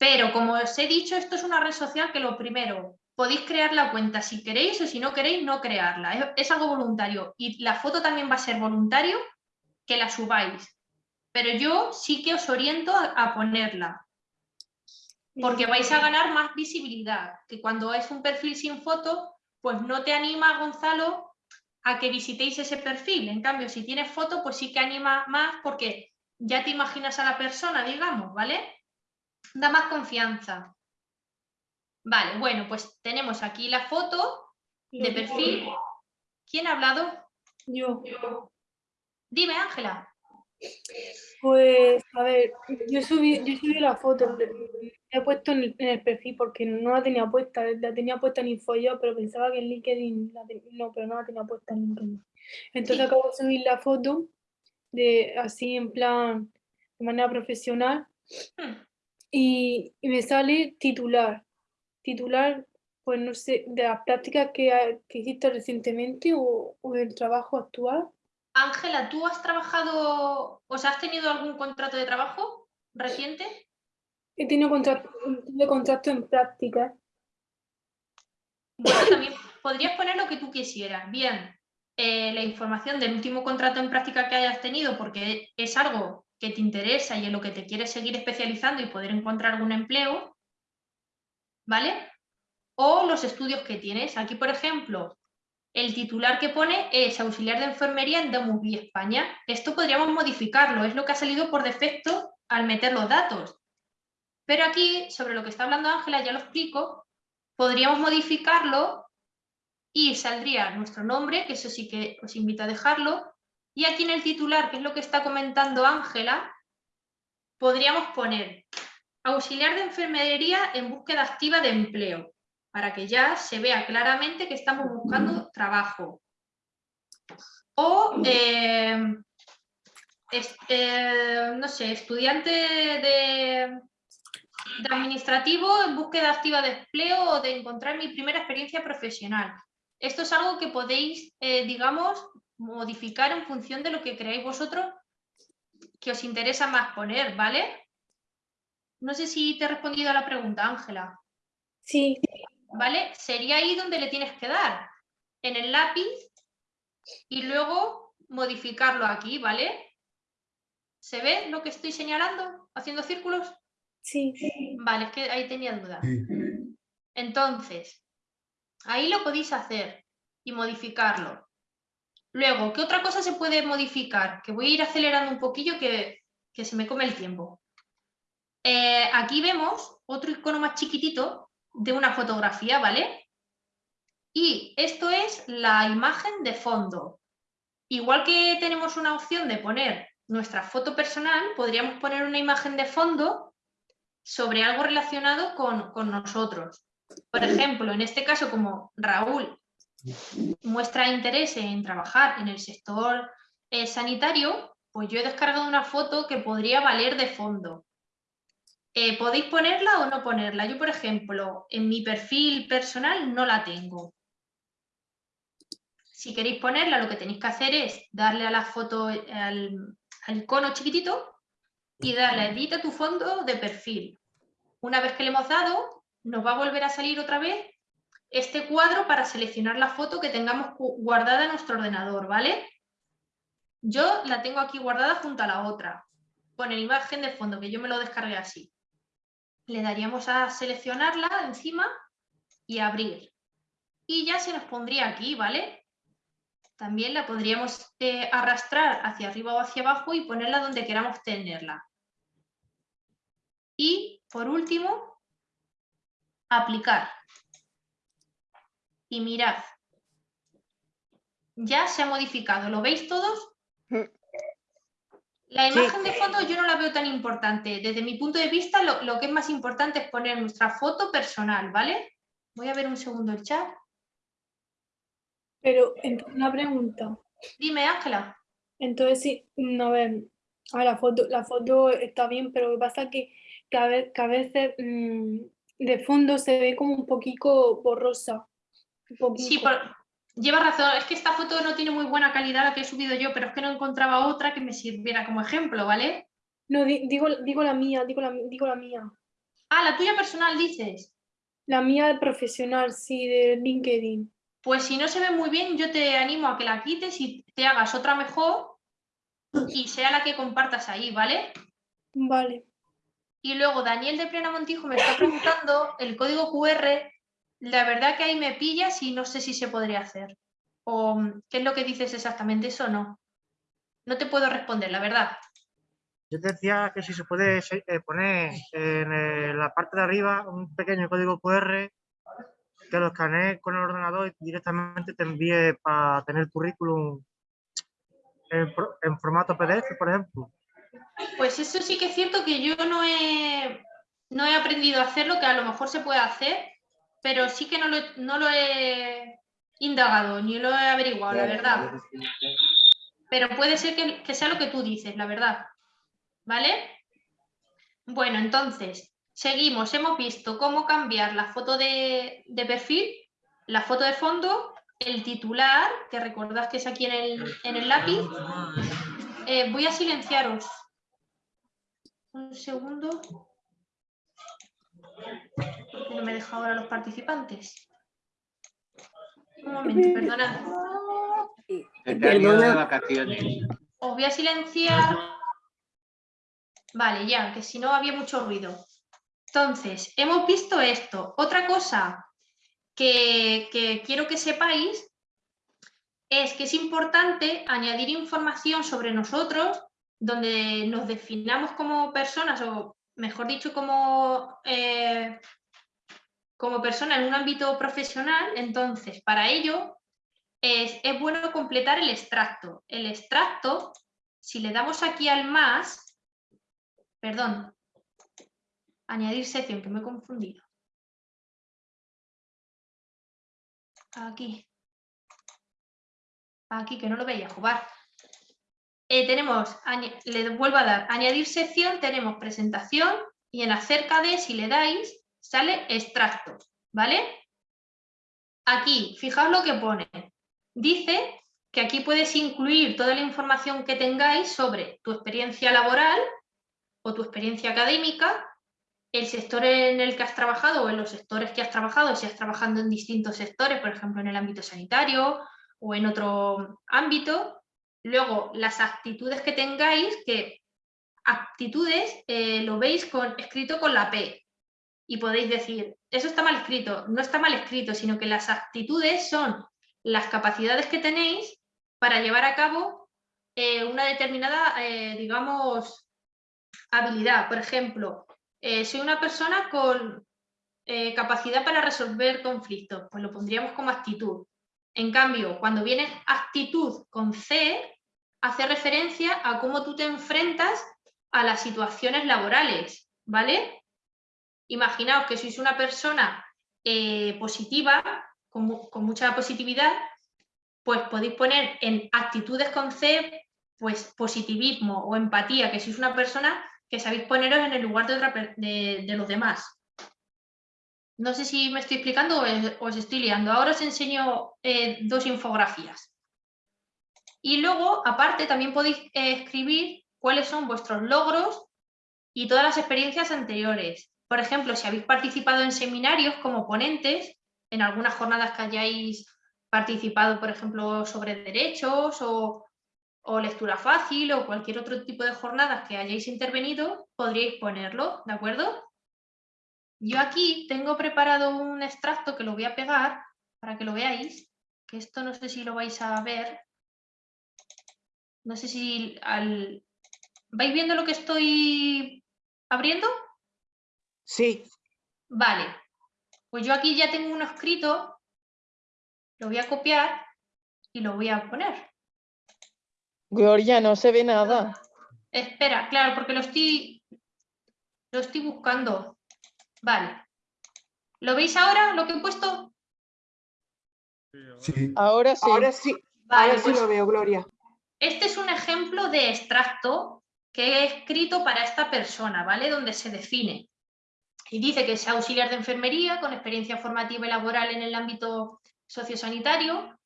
Pero como os he dicho, esto es una red social que lo primero, podéis crear la cuenta si queréis o si no queréis no crearla. Es, es algo voluntario. Y la foto también va a ser voluntario que la subáis. Pero yo sí que os oriento a, a ponerla. Porque vais a ganar más visibilidad, que cuando es un perfil sin foto, pues no te anima, Gonzalo, a que visitéis ese perfil. En cambio, si tienes foto, pues sí que anima más porque ya te imaginas a la persona, digamos, ¿vale? Da más confianza. Vale, bueno, pues tenemos aquí la foto de perfil. ¿Quién ha hablado? Yo. Dime, Ángela. Pues, a ver, yo subí, yo subí la foto, la he puesto en el, en el perfil porque no la tenía puesta, la tenía puesta en InfoYo, pero pensaba que en LinkedIn, la ten- no, pero no la tenía puesta en LinkedIn. Entonces acabo de subir la foto de así en plan, de manera profesional y, y me sale titular. Titular, pues no sé, de las prácticas que, ha- que hiciste recientemente o, o del trabajo actual. Ángela, ¿tú has trabajado, o sea, has tenido algún contrato de trabajo reciente? He tenido contrato, tuve contrato en práctica. Bueno, también podrías poner lo que tú quisieras. Bien, eh, la información del último contrato en práctica que hayas tenido, porque es algo que te interesa y en lo que te quieres seguir especializando y poder encontrar algún empleo, ¿vale? O los estudios que tienes. Aquí, por ejemplo, el titular que pone es auxiliar de enfermería en Demusbi, España. Esto podríamos modificarlo, es lo que ha salido por defecto al meter los datos. Pero aquí, sobre lo que está hablando Ángela, ya lo explico, podríamos modificarlo y saldría nuestro nombre, que eso sí que os invito a dejarlo, y aquí en el titular, que es lo que está comentando Ángela, podríamos poner auxiliar de enfermería en búsqueda activa de empleo, para que ya se vea claramente que estamos buscando trabajo. O, eh, es- eh, no sé, estudiante de, de administrativo en búsqueda activa de empleo o de encontrar mi primera experiencia profesional. Esto es algo que podéis, eh, digamos, modificar en función de lo que creáis vosotros que os interesa más poner, ¿vale? No sé si te he respondido a la pregunta, Ángela. Sí. ¿Vale? Sería ahí donde le tienes que dar, en el lápiz, y luego modificarlo aquí, ¿vale? ¿Se ve lo que estoy señalando? ¿Haciendo círculos? Sí. Vale, es que ahí tenía dudas. Sí. Entonces, ahí lo podéis hacer y modificarlo. Luego, ¿qué otra cosa se puede modificar? Que voy a ir acelerando un poquillo que, se me come el tiempo. Eh, aquí vemos otro icono más chiquitito de una fotografía, ¿vale? Y esto es la imagen de fondo. Igual que tenemos una opción de poner nuestra foto personal, podríamos poner una imagen de fondo sobre algo relacionado con nosotros. Por ejemplo, en este caso, como Raúl muestra interés en trabajar en el sector eh, sanitario, pues yo he descargado una foto que podría valer de fondo. Eh, ¿Podéis ponerla o no ponerla? Yo, por ejemplo, en mi perfil personal no la tengo. Si queréis ponerla, lo que tenéis que hacer es darle a la foto, al, al icono chiquitito y darle a edita tu fondo de perfil. Una vez que le hemos dado, nos va a volver a salir otra vez este cuadro para seleccionar la foto que tengamos gu- guardada en nuestro ordenador, ¿vale? Yo la tengo aquí guardada junto a la otra, con el imagen de fondo, que yo me lo descargué así. Le daríamos a seleccionarla encima y abrir. Y ya se nos pondría aquí, ¿vale? También la podríamos eh, arrastrar hacia arriba o hacia abajo y ponerla donde queramos tenerla. Y, por último, aplicar. Y mirad, ya se ha modificado, ¿lo veis todos? La Sí. imagen de fondo yo no la veo tan importante. Desde mi punto de vista, lo, lo que es más importante es poner nuestra foto personal, ¿vale? Voy a ver un segundo el chat. Pero una pregunta. Dime, Ángela. Entonces sí, mm, a ver, a la foto, la foto está bien, pero lo que pasa es que, que a ve- que a veces mm, de fondo se ve como un poquito borrosa. Sí, por- lleva razón. Es que esta foto no tiene muy buena calidad la que he subido yo, pero es que no encontraba otra que me sirviera como ejemplo, ¿vale? No, di- digo, digo la mía, digo la, digo la mía. Ah, la tuya personal dices. La mía profesional, sí, de LinkedIn. Pues si no se ve muy bien, yo te animo a que la quites y te hagas otra mejor y sea la que compartas ahí, ¿vale? Vale. Y luego Daniel de Plena Montijo me está preguntando el código QR la verdad que ahí me pillas y no sé si se podría hacer. O mm, qué es lo que dices exactamente, eso no. No te puedo responder, la verdad. Yo te decía que si se puede eh, poner en eh, la parte de arriba un pequeño código QR que lo escanees con el ordenador y directamente te envíe para tener currículum en formato PDF, por ejemplo. Pues eso sí que es cierto que yo no he, no he aprendido a hacerlo, que a lo mejor se puede hacer, pero sí que no lo, he- no lo he indagado ni lo he averiguado, la verdad. Pero puede ser que, que sea lo que tú dices, la verdad. ¿Vale? Bueno, entonces, seguimos. Hemos visto cómo cambiar la foto de, de perfil, la foto de fondo, el titular, que recordad que es aquí en el, en el lápiz. Eh, voy a silenciaros. Un segundo. Me deja ahora los participantes. Un momento, perdonad. Ido de Perdona. vacaciones. Os voy a silenciar. Vale, ya, que si no había mucho ruido. Entonces, hemos visto esto. Otra cosa que, que quiero que sepáis es que es importante añadir información sobre nosotros donde nos definamos como personas o, mejor dicho, como, eh, como persona en un ámbito profesional. Entonces, para ello es, bueno completar el extracto. El extracto, si le damos aquí al más, perdón, añadir sección, que me he confundido. Aquí. Aquí, que no lo veía jugar. Eh, tenemos, le vuelvo a dar, añadir sección, tenemos presentación y en acerca de, si le dais, sale extracto, ¿vale? Aquí, fijaos lo que pone. Dice que aquí puedes incluir toda la información que tengáis sobre tu experiencia laboral o tu experiencia académica, el sector en el que has trabajado o en los sectores que has trabajado, si has trabajado en distintos sectores, por ejemplo en el ámbito sanitario o en otro ámbito. Luego, las actitudes que tengáis, que actitudes eh, lo veis con, escrito con la P. Y podéis decir, eso está mal escrito. No está mal escrito, sino que las actitudes son las capacidades que tenéis para llevar a cabo eh, una determinada, eh, digamos, habilidad. Por ejemplo, eh, soy una persona con capacidad para resolver conflictos, pues lo pondríamos como actitud. En cambio, cuando viene actitud con C, hace referencia a cómo tú te enfrentas a las situaciones laborales, ¿vale? Imaginaos que sois una persona eh, positiva, con, mu- con mucha positividad, pues podéis poner en actitudes con C, pues positivismo o empatía, que sois una persona que sabéis poneros en el lugar de, los demás. No sé si me estoy explicando o os estoy liando. Ahora os enseño eh, dos infografías. Y luego, aparte, también podéis eh, escribir cuáles son vuestros logros y todas las experiencias anteriores. Por ejemplo, si habéis participado en seminarios como ponentes, en algunas jornadas que hayáis participado, por ejemplo, sobre derechos o, lectura fácil o cualquier otro tipo de jornadas que hayáis intervenido, podríais ponerlo, ¿de acuerdo? Yo aquí tengo preparado un extracto que lo voy a pegar para que lo veáis, que esto no sé si lo vais a ver. No sé si al... ¿Vais viendo lo que estoy abriendo? Sí. Vale. Pues yo aquí ya tengo uno escrito, lo voy a copiar y lo voy a poner. Gloria, no se ve nada. Espera, claro, porque lo estoy, lo estoy buscando. Vale. ¿Lo veis ahora, lo que he puesto? Sí. Ahora sí. Ahora sí, Vale, ahora sí pues lo veo, Gloria. Este es un ejemplo de extracto que he escrito para esta persona, ¿vale? Donde se define. Y dice que es auxiliar de enfermería con experiencia formativa y laboral en el ámbito sociosanitario.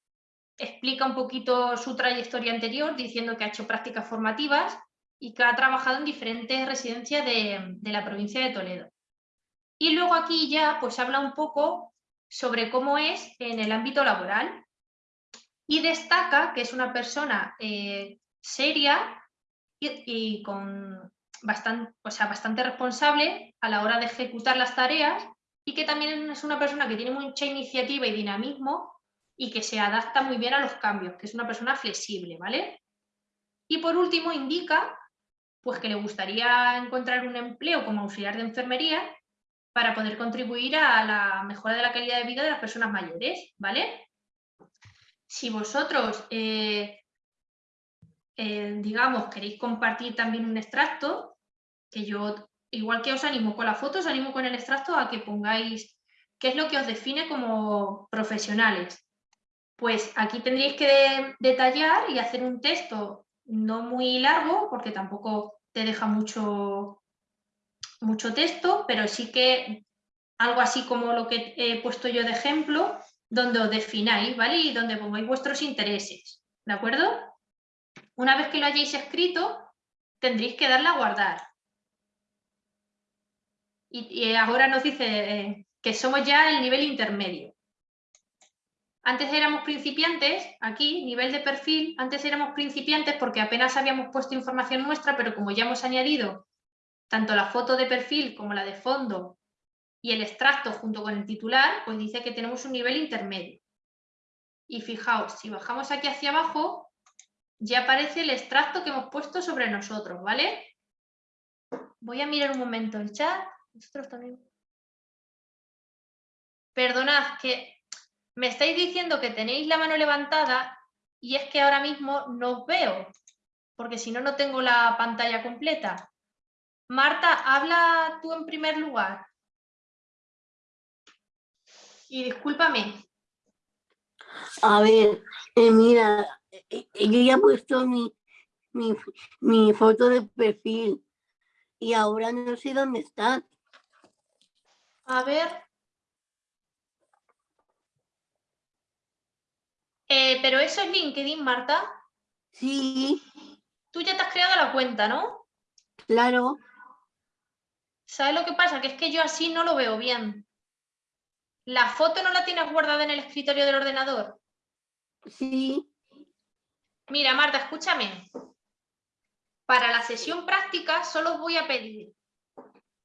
Explica un poquito su trayectoria anterior diciendo que ha hecho prácticas formativas y que ha trabajado en diferentes residencias de, de la provincia de Toledo. Y luego aquí ya pues habla un poco sobre cómo es en el ámbito laboral y destaca que es una persona eh, seria y, y con bastante, o sea, bastante responsable a la hora de ejecutar las tareas y que también es una persona que tiene mucha iniciativa y dinamismo y que se adapta muy bien a los cambios, que es una persona flexible, ¿vale? Y por último indica pues que le gustaría encontrar un empleo como auxiliar de enfermería para poder contribuir a la mejora de la calidad de vida de las personas mayores, ¿vale? Si vosotros, eh, eh, digamos, queréis compartir también un extracto, que yo, igual que os animo con la foto, os animo con el extracto a que pongáis qué es lo que os define como profesionales. Pues aquí tendréis que detallar y hacer un texto no muy largo, porque tampoco te deja mucho, mucho texto, pero sí que algo así como lo que he puesto yo de ejemplo, donde os defináis, ¿vale? Y donde pongáis vuestros intereses, ¿de acuerdo? Una vez que lo hayáis escrito, tendréis que darle a guardar. Y, ahora nos dice eh, que somos ya el nivel intermedio. Antes éramos principiantes, aquí, nivel de perfil, antes éramos principiantes porque apenas habíamos puesto información nuestra, pero como ya hemos añadido tanto la foto de perfil como la de fondo y el extracto junto con el titular, pues dice que tenemos un nivel intermedio. Y fijaos, si bajamos aquí hacia abajo, ya aparece el extracto que hemos puesto sobre nosotros, ¿vale? Voy a mirar un momento el chat. Vosotros también. Perdonad, que me estáis diciendo que tenéis la mano levantada y es que ahora mismo no os veo, porque si no, no tengo la pantalla completa. Marta, habla tú en primer lugar. Y discúlpame. A ver, eh, mira, eh, eh, yo ya he puesto mi, mi, mi foto de perfil y ahora no sé dónde está. A ver. Eh, pero eso es LinkedIn, Marta. Sí. Tú ya te has creado la cuenta, ¿no? Claro. ¿Sabes lo que pasa? Que es que yo así no lo veo bien. ¿La foto no la tienes guardada en el escritorio del ordenador? Sí. Mira, Marta, escúchame. Para la sesión práctica solo os voy a pedir,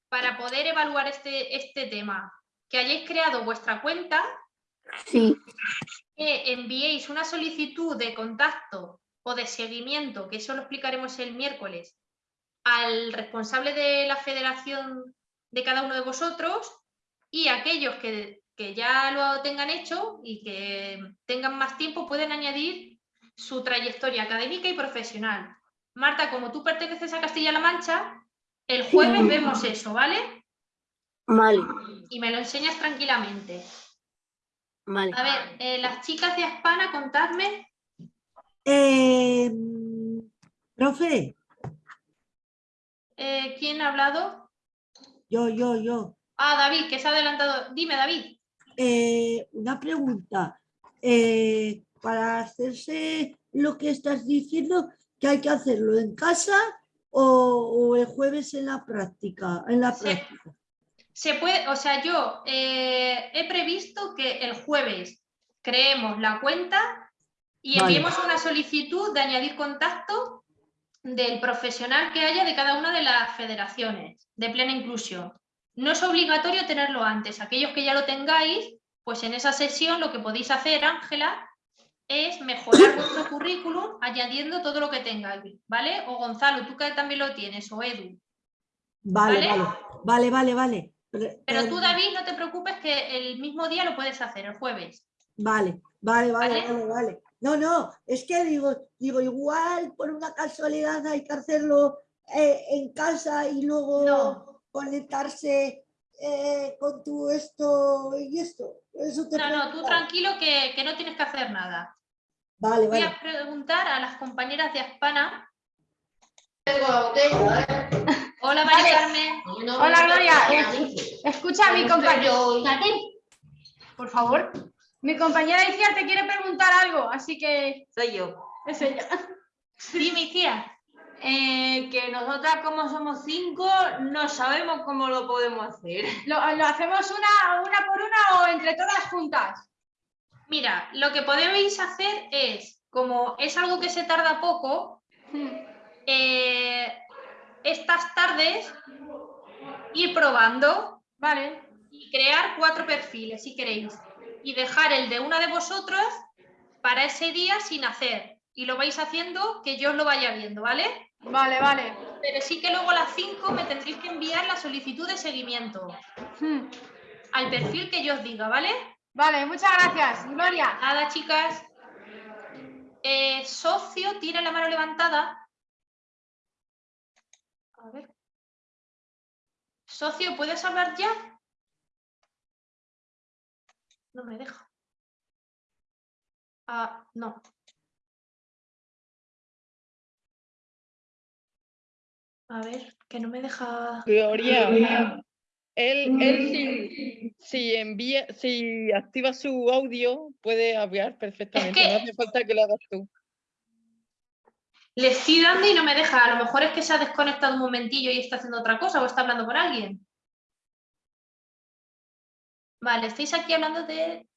para poder evaluar este, este tema, que hayáis creado vuestra cuenta, Sí. que enviéis una solicitud de contacto o de seguimiento, que eso lo explicaremos el miércoles, al responsable de la federación de cada uno de vosotros y aquellos que, que ya lo tengan hecho y que tengan más tiempo pueden añadir su trayectoria académica y profesional. Marta, como tú perteneces a Castilla-La Mancha, el jueves vemos eso, ¿vale? Vale, Y me lo enseñas tranquilamente. vale. A ver, eh, las chicas de Aspana, contadme. Eh, profe, eh, ¿Quién ha hablado? yo, yo, yo. Ah, David, que se ha adelantado. Dime, David. Eh, una pregunta. Eh, para hacerse lo que estás diciendo, que hay que hacerlo en casa o, o el jueves en la práctica? En la práctica. Se puede, o sea, yo eh, he previsto que el jueves creemos la cuenta y Vale. enviemos una solicitud de añadir contacto del profesional que haya de cada una de las federaciones de plena inclusión. No es obligatorio tenerlo antes. Aquellos que ya lo tengáis, pues en esa sesión lo que podéis hacer, Ángela, es mejorar vuestro currículum añadiendo todo lo que tengáis, ¿vale? O Gonzalo, tú que también lo tienes, o Edu. Vale, ¿Vale? vale, vale, vale. Pero- Pero pero- tú, David, no te preocupes que el mismo día lo puedes hacer, el jueves. Vale, vale, vale, ¿Vale? vale. No, no, es que digo, digo, igual por una casualidad hay que hacerlo eh, en casa y luego conectarse eh, con tu esto y esto. Eso te No, no, tú tranquilo que, que no tienes que hacer nada. Vale, Voy vale. a preguntar a las compañeras de Aspana. Hola, María Vale. Carmen. Hola Gloria, Es- escucha a mi compañero. Por favor. Mi compañera Iciar te quiere preguntar algo, así que. Soy yo. Es ella. Dime, Iciar. Eh, que nosotras como somos cinco no sabemos cómo lo podemos hacer. ¿Lo, lo hacemos una, una por una o entre todas juntas? Mira, lo que podéis hacer es, como es algo que se tarda poco, eh, estas tardes ir probando. Vale. y crear cuatro perfiles si queréis. Y dejar el de una de vosotros para ese día sin hacer. Y lo vais haciendo que yo os lo vaya viendo, ¿vale? Vale, vale. Pero sí que luego a las 5 me tendréis que enviar la solicitud de seguimiento. Al perfil que yo os diga, ¿vale? Vale, muchas gracias, Gloria. Nada, chicas. Eh, socio, tiene la mano levantada. A ver. Socio, ¿puedes hablar ya? No me deja. Ah, no. A ver, que no me deja. Gloria, él, él si, si envía, si activa su audio, puede hablar perfectamente. No hace falta que lo hagas tú. Le estoy dando y no me deja. A lo mejor es que se ha desconectado un momentillo y está haciendo otra cosa o está hablando con alguien. Vale, estáis aquí hablando de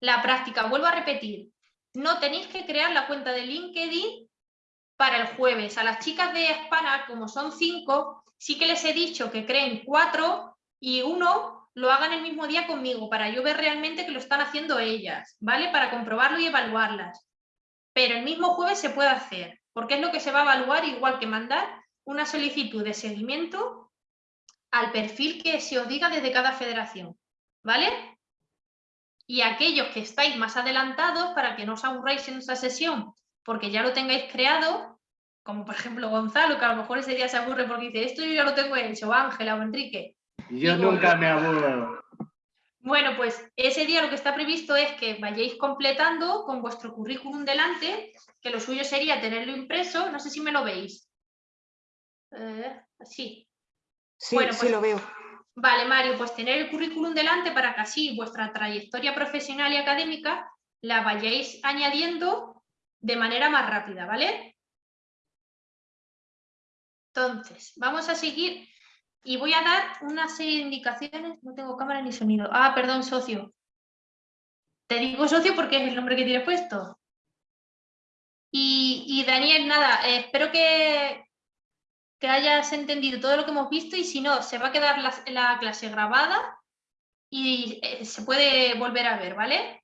la práctica. Vuelvo a repetir. No tenéis que crear la cuenta de LinkedIn para el jueves. A las chicas de Hispana, como son cinco, sí que les he dicho que creen cuatro y uno lo hagan el mismo día conmigo para yo ver realmente que lo están haciendo ellas, ¿vale? Para comprobarlo y evaluarlas. Pero el mismo jueves se puede hacer, porque es lo que se va a evaluar igual que mandar una solicitud de seguimiento al perfil que se os diga desde cada federación, ¿vale? Y aquellos que estáis más adelantados, para que no os aburráis en esa sesión, porque ya lo tengáis creado, como por ejemplo Gonzalo, que a lo mejor ese día se aburre porque dice, esto yo ya lo tengo hecho, Ángela o Enrique. Yo nunca me aburro. Bueno, pues ese día lo que está previsto es que vayáis completando con vuestro currículum delante, que lo suyo sería tenerlo impreso, no sé si me lo veis. Eh, sí. Sí, Bueno, sí pues- lo veo. Vale, Mario, pues tener el currículum delante para que así vuestra trayectoria profesional y académica la vayáis añadiendo de manera más rápida, ¿vale? Entonces, vamos a seguir y voy a dar una serie de indicaciones. No tengo cámara ni sonido. Ah, perdón, socio. Te digo socio porque es el nombre que tiene puesto. Y, Daniel, nada, eh, espero que, que hayas entendido todo lo que hemos visto y si no, se va a quedar la, la clase grabada y eh, se puede volver a ver, ¿vale?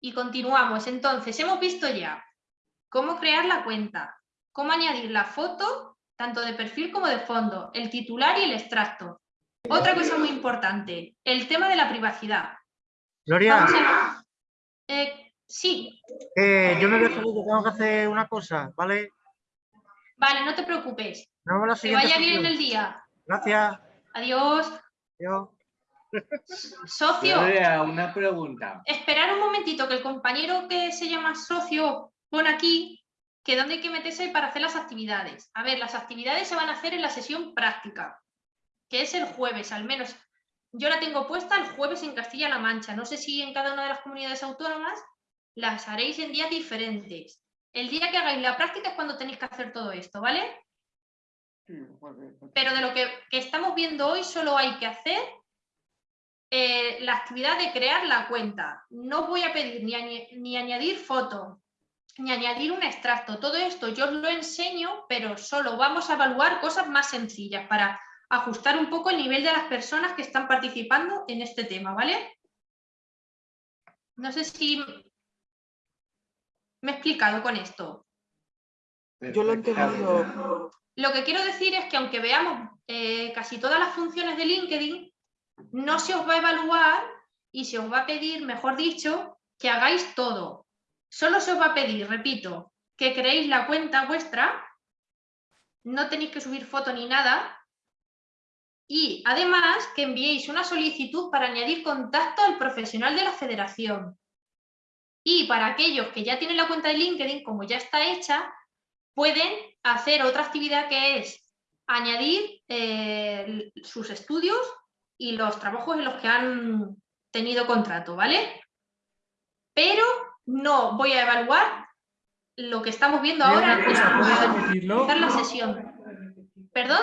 Y continuamos. Entonces, hemos visto ya cómo crear la cuenta, cómo añadir la foto, tanto de perfil como de fondo, el titular y el extracto. Otra cosa muy importante, el tema de la privacidad. Gloria, Vamos a- eh, sí, eh, yo me salir, que tengo que hacer una cosa, ¿vale? vale, no te preocupes. Nos vemos la Que siguiente vaya bien el día. Gracias. Adiós. Adiós. Socio. Gloria, una pregunta. Esperar un momentito, que el compañero que se llama socio pone aquí que dónde hay que meterse para hacer las actividades. A ver, las actividades se van a hacer en la sesión práctica, que es el jueves, al menos. Yo la tengo puesta el jueves en Castilla-La Mancha. No sé si en cada una de las comunidades autónomas las haréis en días diferentes. El día que hagáis la práctica es cuando tenéis que hacer todo esto, ¿vale? Pero de lo que, estamos viendo hoy solo hay que hacer eh, la actividad de crear la cuenta. No voy a pedir ni, ni añadir foto, ni añadir un extracto. Todo esto yo os lo enseño, pero solo vamos a evaluar cosas más sencillas para ajustar un poco el nivel de las personas que están participando en este tema, ¿vale? No sé si me he explicado con esto. Yo lo he entendido. Lo que quiero decir es que aunque veamos eh, casi todas las funciones de LinkedIn, no se os va a evaluar y se os va a pedir, mejor dicho, que hagáis todo. Solo se os va a pedir, repito, que creéis la cuenta vuestra, no tenéis que subir foto ni nada, y además que enviéis una solicitud para añadir contacto al profesional de la federación. Y para aquellos que ya tienen la cuenta de LinkedIn, como ya está hecha, pueden hacer otra actividad que es añadir eh, sus estudios y los trabajos en los que han tenido contrato, ¿vale? Pero no voy a evaluar lo que estamos viendo ahora empezar la sesión. ¿Perdón?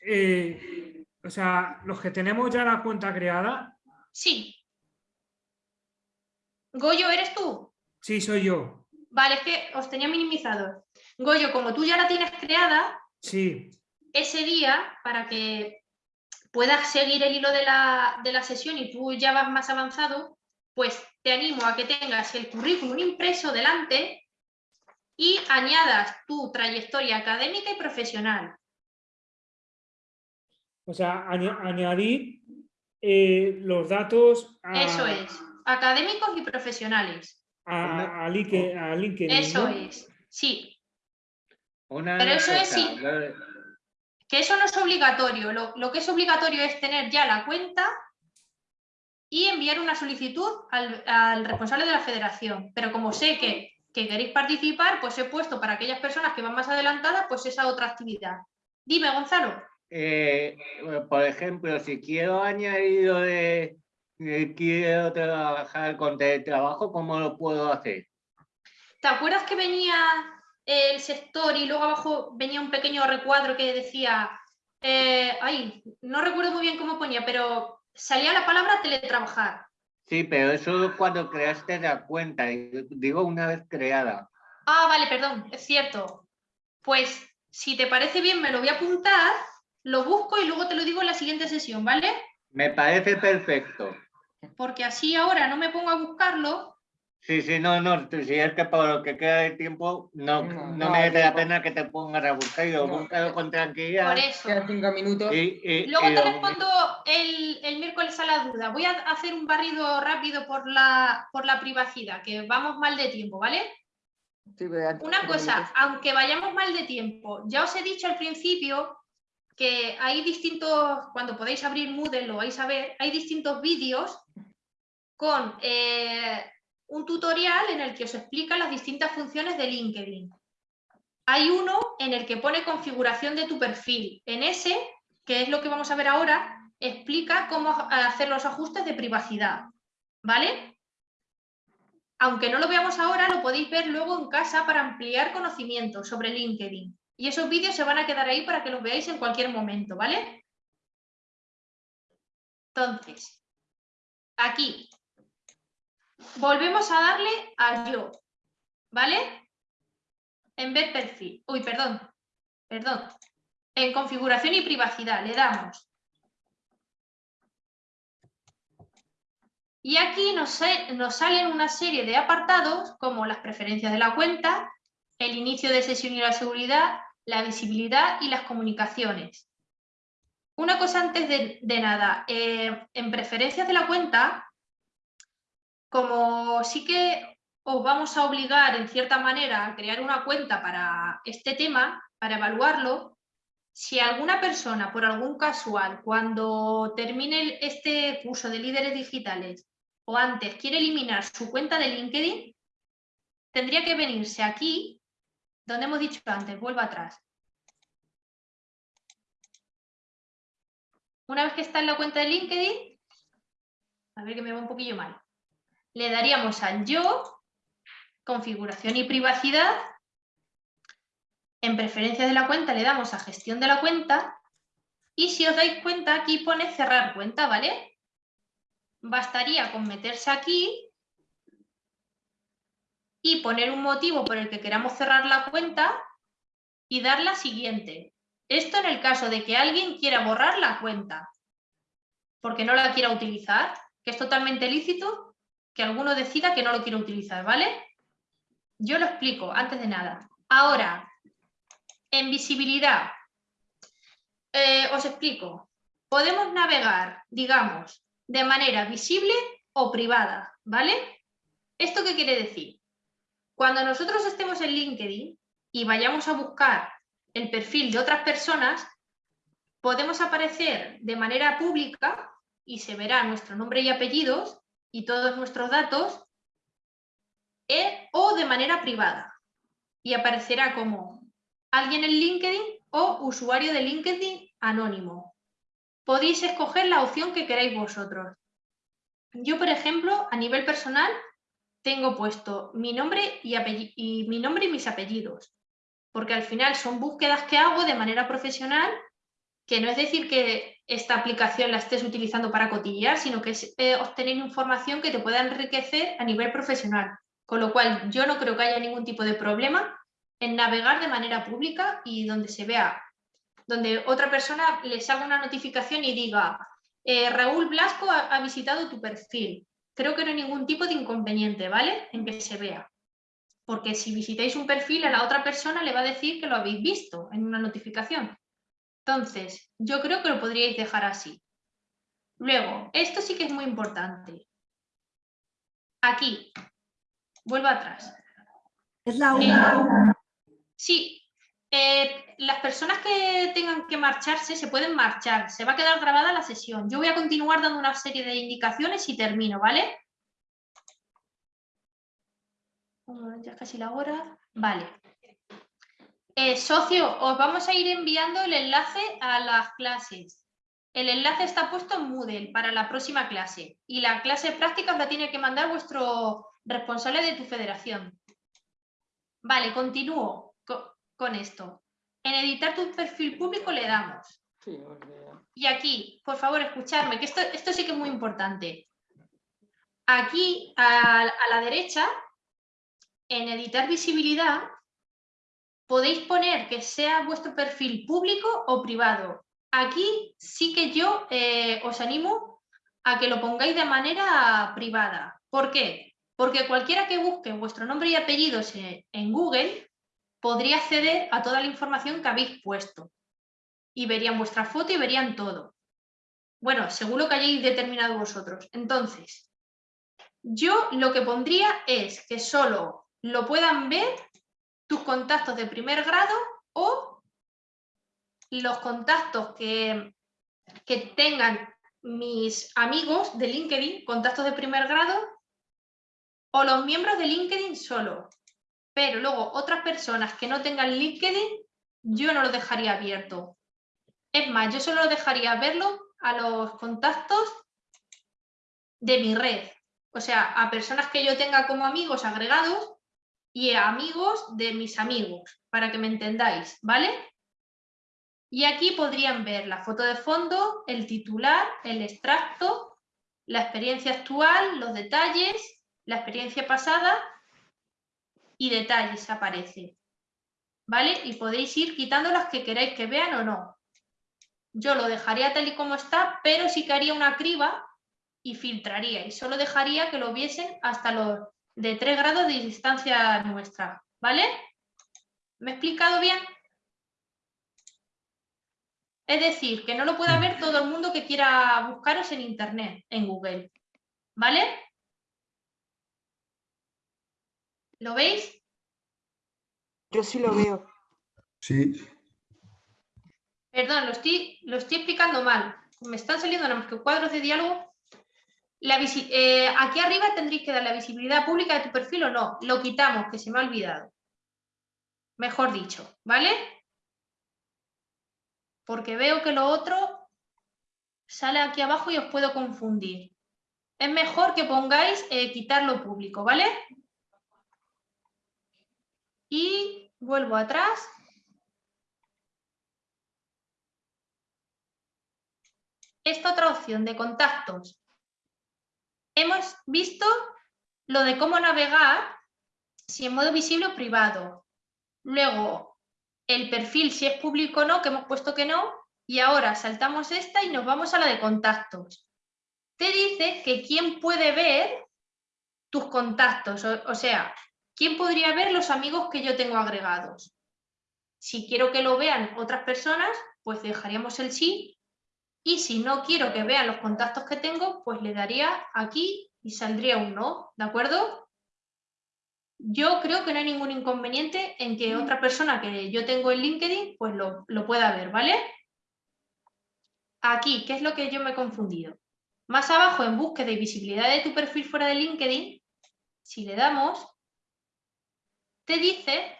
Eh, o sea, los que tenemos ya la cuenta creada, Sí. Goyo, ¿eres tú? sí soy yo. Vale, es que os tenía minimizados. Goyo, como tú ya la tienes creada, Sí, ese día, para que puedas seguir el hilo de la, de la sesión y tú ya vas más avanzado, pues te animo a que tengas el currículum impreso delante y añadas tu trayectoria académica y profesional. O sea, añ- añadir eh, los datos a, Eso es, académicos y profesionales. a, a a LinkedIn. Eso ¿no? es, sí. Una Pero eso es sí. Que eso no es obligatorio. Lo, lo que es obligatorio es tener ya la cuenta y enviar una solicitud al, al responsable de la federación. Pero como sé que, que queréis participar, pues he puesto para aquellas personas que van más adelantadas, pues esa otra actividad. Dime, Gonzalo. Eh, por ejemplo, si quiero añadir lo de eh, quiero trabajar con teletrabajo, ¿cómo lo puedo hacer? ¿Te acuerdas que venía el sector y luego abajo venía un pequeño recuadro que decía, eh, ay, no recuerdo muy bien cómo ponía, pero salía la palabra teletrabajar. Sí, pero eso es cuando creaste la cuenta, digo una vez creada. Ah, vale, perdón, es cierto. Pues si te parece bien, me lo voy a apuntar, lo busco y luego te lo digo en la siguiente sesión, ¿vale? Me parece perfecto. Porque así ahora no me pongo a buscarlo. Sí, sí, no, no, si es que por lo que queda de tiempo, no, no, no merece la pena que te pongas a buscar y lo buscas con tranquilidad. Por eso. Quedan cinco minutos. Y, y- Luego y te lo- respondo el, el miércoles a la duda. Voy a hacer un barrido rápido por la, por la privacidad, que vamos mal de tiempo, ¿vale? Sí, Una cosa, minutos. aunque vayamos mal de tiempo, ya os he dicho al principio que hay distintos, cuando podéis abrir Moodle lo vais a ver, hay distintos vídeos con eh, un tutorial en el que os explica las distintas funciones de LinkedIn. Hay uno en el que pone configuración de tu perfil. En ese, que es lo que vamos a ver ahora, explica cómo hacer los ajustes de privacidad. ¿Vale? Aunque no lo veamos ahora, lo podéis ver luego en casa para ampliar conocimientos sobre LinkedIn. Y esos vídeos se van a quedar ahí para que los veáis en cualquier momento, ¿vale? Entonces, aquí, volvemos a darle a yo, ¿vale? En ver perfil, uy, perdón, perdón, en configuración y privacidad le damos. Y aquí nos, nos salen una serie de apartados como las preferencias de la cuenta, el inicio de sesión y la seguridad, la visibilidad y las comunicaciones. Una cosa antes de, de nada, eh, en preferencias de la cuenta, como sí que os vamos a obligar en cierta manera a crear una cuenta para este tema, para evaluarlo, si alguna persona, por algún casual, cuando termine este curso de líderes digitales o antes quiere eliminar su cuenta de LinkedIn, tendría que venirse aquí, donde hemos dicho antes, vuelva atrás. Una vez que está en la cuenta de LinkedIn, a ver que me va un poquillo mal, le daríamos a yo, configuración y privacidad, en preferencias de la cuenta le damos a gestión de la cuenta y si os dais cuenta aquí pone cerrar cuenta, ¿vale? Bastaría con meterse aquí y poner un motivo por el que queramos cerrar la cuenta y dar la siguiente. Esto en el caso de que alguien quiera borrar la cuenta porque no la quiera utilizar, que es totalmente lícito que alguno decida que no lo quiere utilizar, ¿vale? Yo lo explico antes de nada. Ahora, en visibilidad, eh, os explico. Podemos navegar, digamos, de manera visible o privada, ¿vale? ¿Esto qué quiere decir? Cuando nosotros estemos en LinkedIn y vayamos a buscar el perfil de otras personas, podemos aparecer de manera pública y se verá nuestro nombre y apellidos y todos nuestros datos o de manera privada y aparecerá como alguien en LinkedIn o usuario de LinkedIn anónimo. Podéis escoger la opción que queráis vosotros. Yo, por ejemplo, a nivel personal, tengo puesto mi nombre y mi nombre y mis apellidos, porque al final son búsquedas que hago de manera profesional, que no es decir que esta aplicación la estés utilizando para cotillear, sino que es eh, obtener información que te pueda enriquecer a nivel profesional. Con lo cual, yo no creo que haya ningún tipo de problema en navegar de manera pública y donde se vea donde otra persona le salga una notificación y diga, eh, Raúl Blasco ha, ha visitado tu perfil. Creo que no hay ningún tipo de inconveniente, ¿vale? En que se vea. Porque si visitáis un perfil, a la otra persona le va a decir que lo habéis visto en una notificación. Entonces, yo creo que lo podríais dejar así. Luego, esto sí que es muy importante. Aquí, vuelvo atrás. Es la Eh, una. Sí, eh, las personas que tengan que marcharse se pueden marchar, se va a quedar grabada la sesión. Yo voy a continuar dando una serie de indicaciones y termino, ¿vale? Ya es casi la hora. Vale. Eh, socio, os vamos a ir enviando el enlace a las clases. El enlace está puesto en Moodle para la próxima clase y la clase práctica os la tiene que mandar vuestro responsable de tu federación. Vale, continúo co- con esto. En editar tu perfil público le damos. Y aquí, por favor, escuchadme, que esto, esto sí que es muy importante. Aquí, a, a la derecha, en editar visibilidad, podéis poner que sea vuestro perfil público o privado. Aquí sí que yo eh, os animo a que lo pongáis de manera privada. ¿Por qué? Porque cualquiera que busque vuestro nombre y apellidos en, Google podría acceder a toda la información que habéis puesto. Y verían vuestra foto y verían todo. Bueno, según lo que hayáis determinado vosotros. Entonces, yo lo que pondría es que solo lo puedan ver tus contactos de primer grado o los contactos que, que tengan mis amigos de LinkedIn, contactos de primer grado, o los miembros de LinkedIn solo. Pero luego otras personas que no tengan LinkedIn, yo no lo dejaría abierto. Es más, yo solo dejaría verlo a los contactos de mi red. O sea, a personas que yo tenga como amigos agregados y amigos de mis amigos, para que me entendáis, ¿vale? Y aquí podrían ver la foto de fondo, el titular, el extracto, la experiencia actual, los detalles, la experiencia pasada y detalles aparece. ¿Vale? Y podéis ir quitando las que queráis que vean o no. Yo lo dejaría tal y como está, pero sí que haría una criba y filtraría y solo dejaría que lo viesen hasta los de 3 grados de distancia nuestra. ¿Vale? ¿Me he explicado bien? Es decir, que no lo pueda ver todo el mundo que quiera buscaros en internet, en Google. ¿Vale? ¿Lo veis? Yo sí lo veo. Sí, Perdón, lo estoy, lo estoy explicando mal. Me están saliendo nada más que cuadros de diálogo. La eh, aquí arriba tendréis que dar la visibilidad pública de tu perfil o no. Lo quitamos, que se me ha olvidado. Mejor dicho, ¿vale? Porque veo que lo otro sale aquí abajo y os puedo confundir. Es mejor que pongáis eh, quitarlo público, ¿vale? Y vuelvo atrás. Esta otra opción de contactos. Hemos visto lo de cómo navegar, si en modo visible o privado. Luego, el perfil, si es público o no, que hemos puesto que no. Y ahora saltamos esta y nos vamos a la de contactos. Te dice que quién puede ver tus contactos, o, sea, quién podría ver los amigos que yo tengo agregados. Si quiero que lo vean otras personas, pues dejaríamos el sí. Y si no quiero que vean los contactos que tengo, pues le daría aquí y saldría un no, ¿de acuerdo? Yo creo que no hay ningún inconveniente en que otra persona que yo tengo en LinkedIn, pues lo, lo pueda ver, ¿vale? Aquí, ¿qué es lo que yo me he confundido? Más abajo, en búsqueda y visibilidad de tu perfil fuera de LinkedIn, si le damos, te dice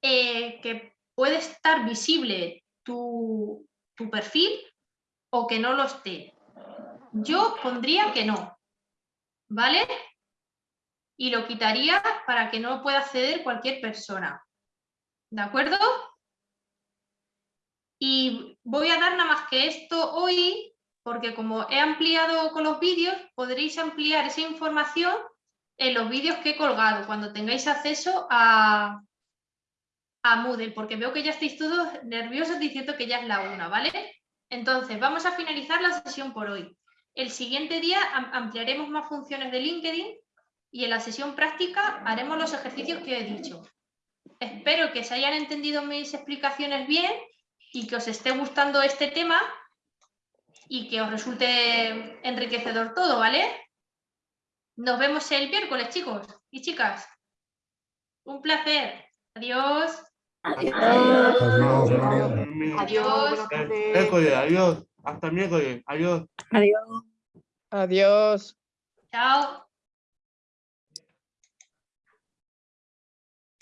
eh, que puede estar visible tu, tu perfil o que no lo esté. Yo pondría que no, ¿vale? Y lo quitaría para que no pueda acceder cualquier persona. ¿De acuerdo? Y voy a dar nada más que esto hoy, porque como he ampliado con los vídeos, podréis ampliar esa información en los vídeos que he colgado, cuando tengáis acceso a, a Moodle, porque veo que ya estáis todos nerviosos diciendo que ya es la una, ¿vale? Entonces, vamos a finalizar la sesión por hoy. El siguiente día am- ampliaremos más funciones de LinkedIn y en la sesión práctica haremos los ejercicios que he dicho. Espero que se hayan entendido mis explicaciones bien y que os esté gustando este tema y que os resulte enriquecedor todo, ¿vale? Nos vemos el miércoles, chicos y chicas. Un placer. Adiós. Adiós, Gloria. Adiós. Miércoles, adiós. Hasta miércoles, adiós. Adiós. Adiós. Chao.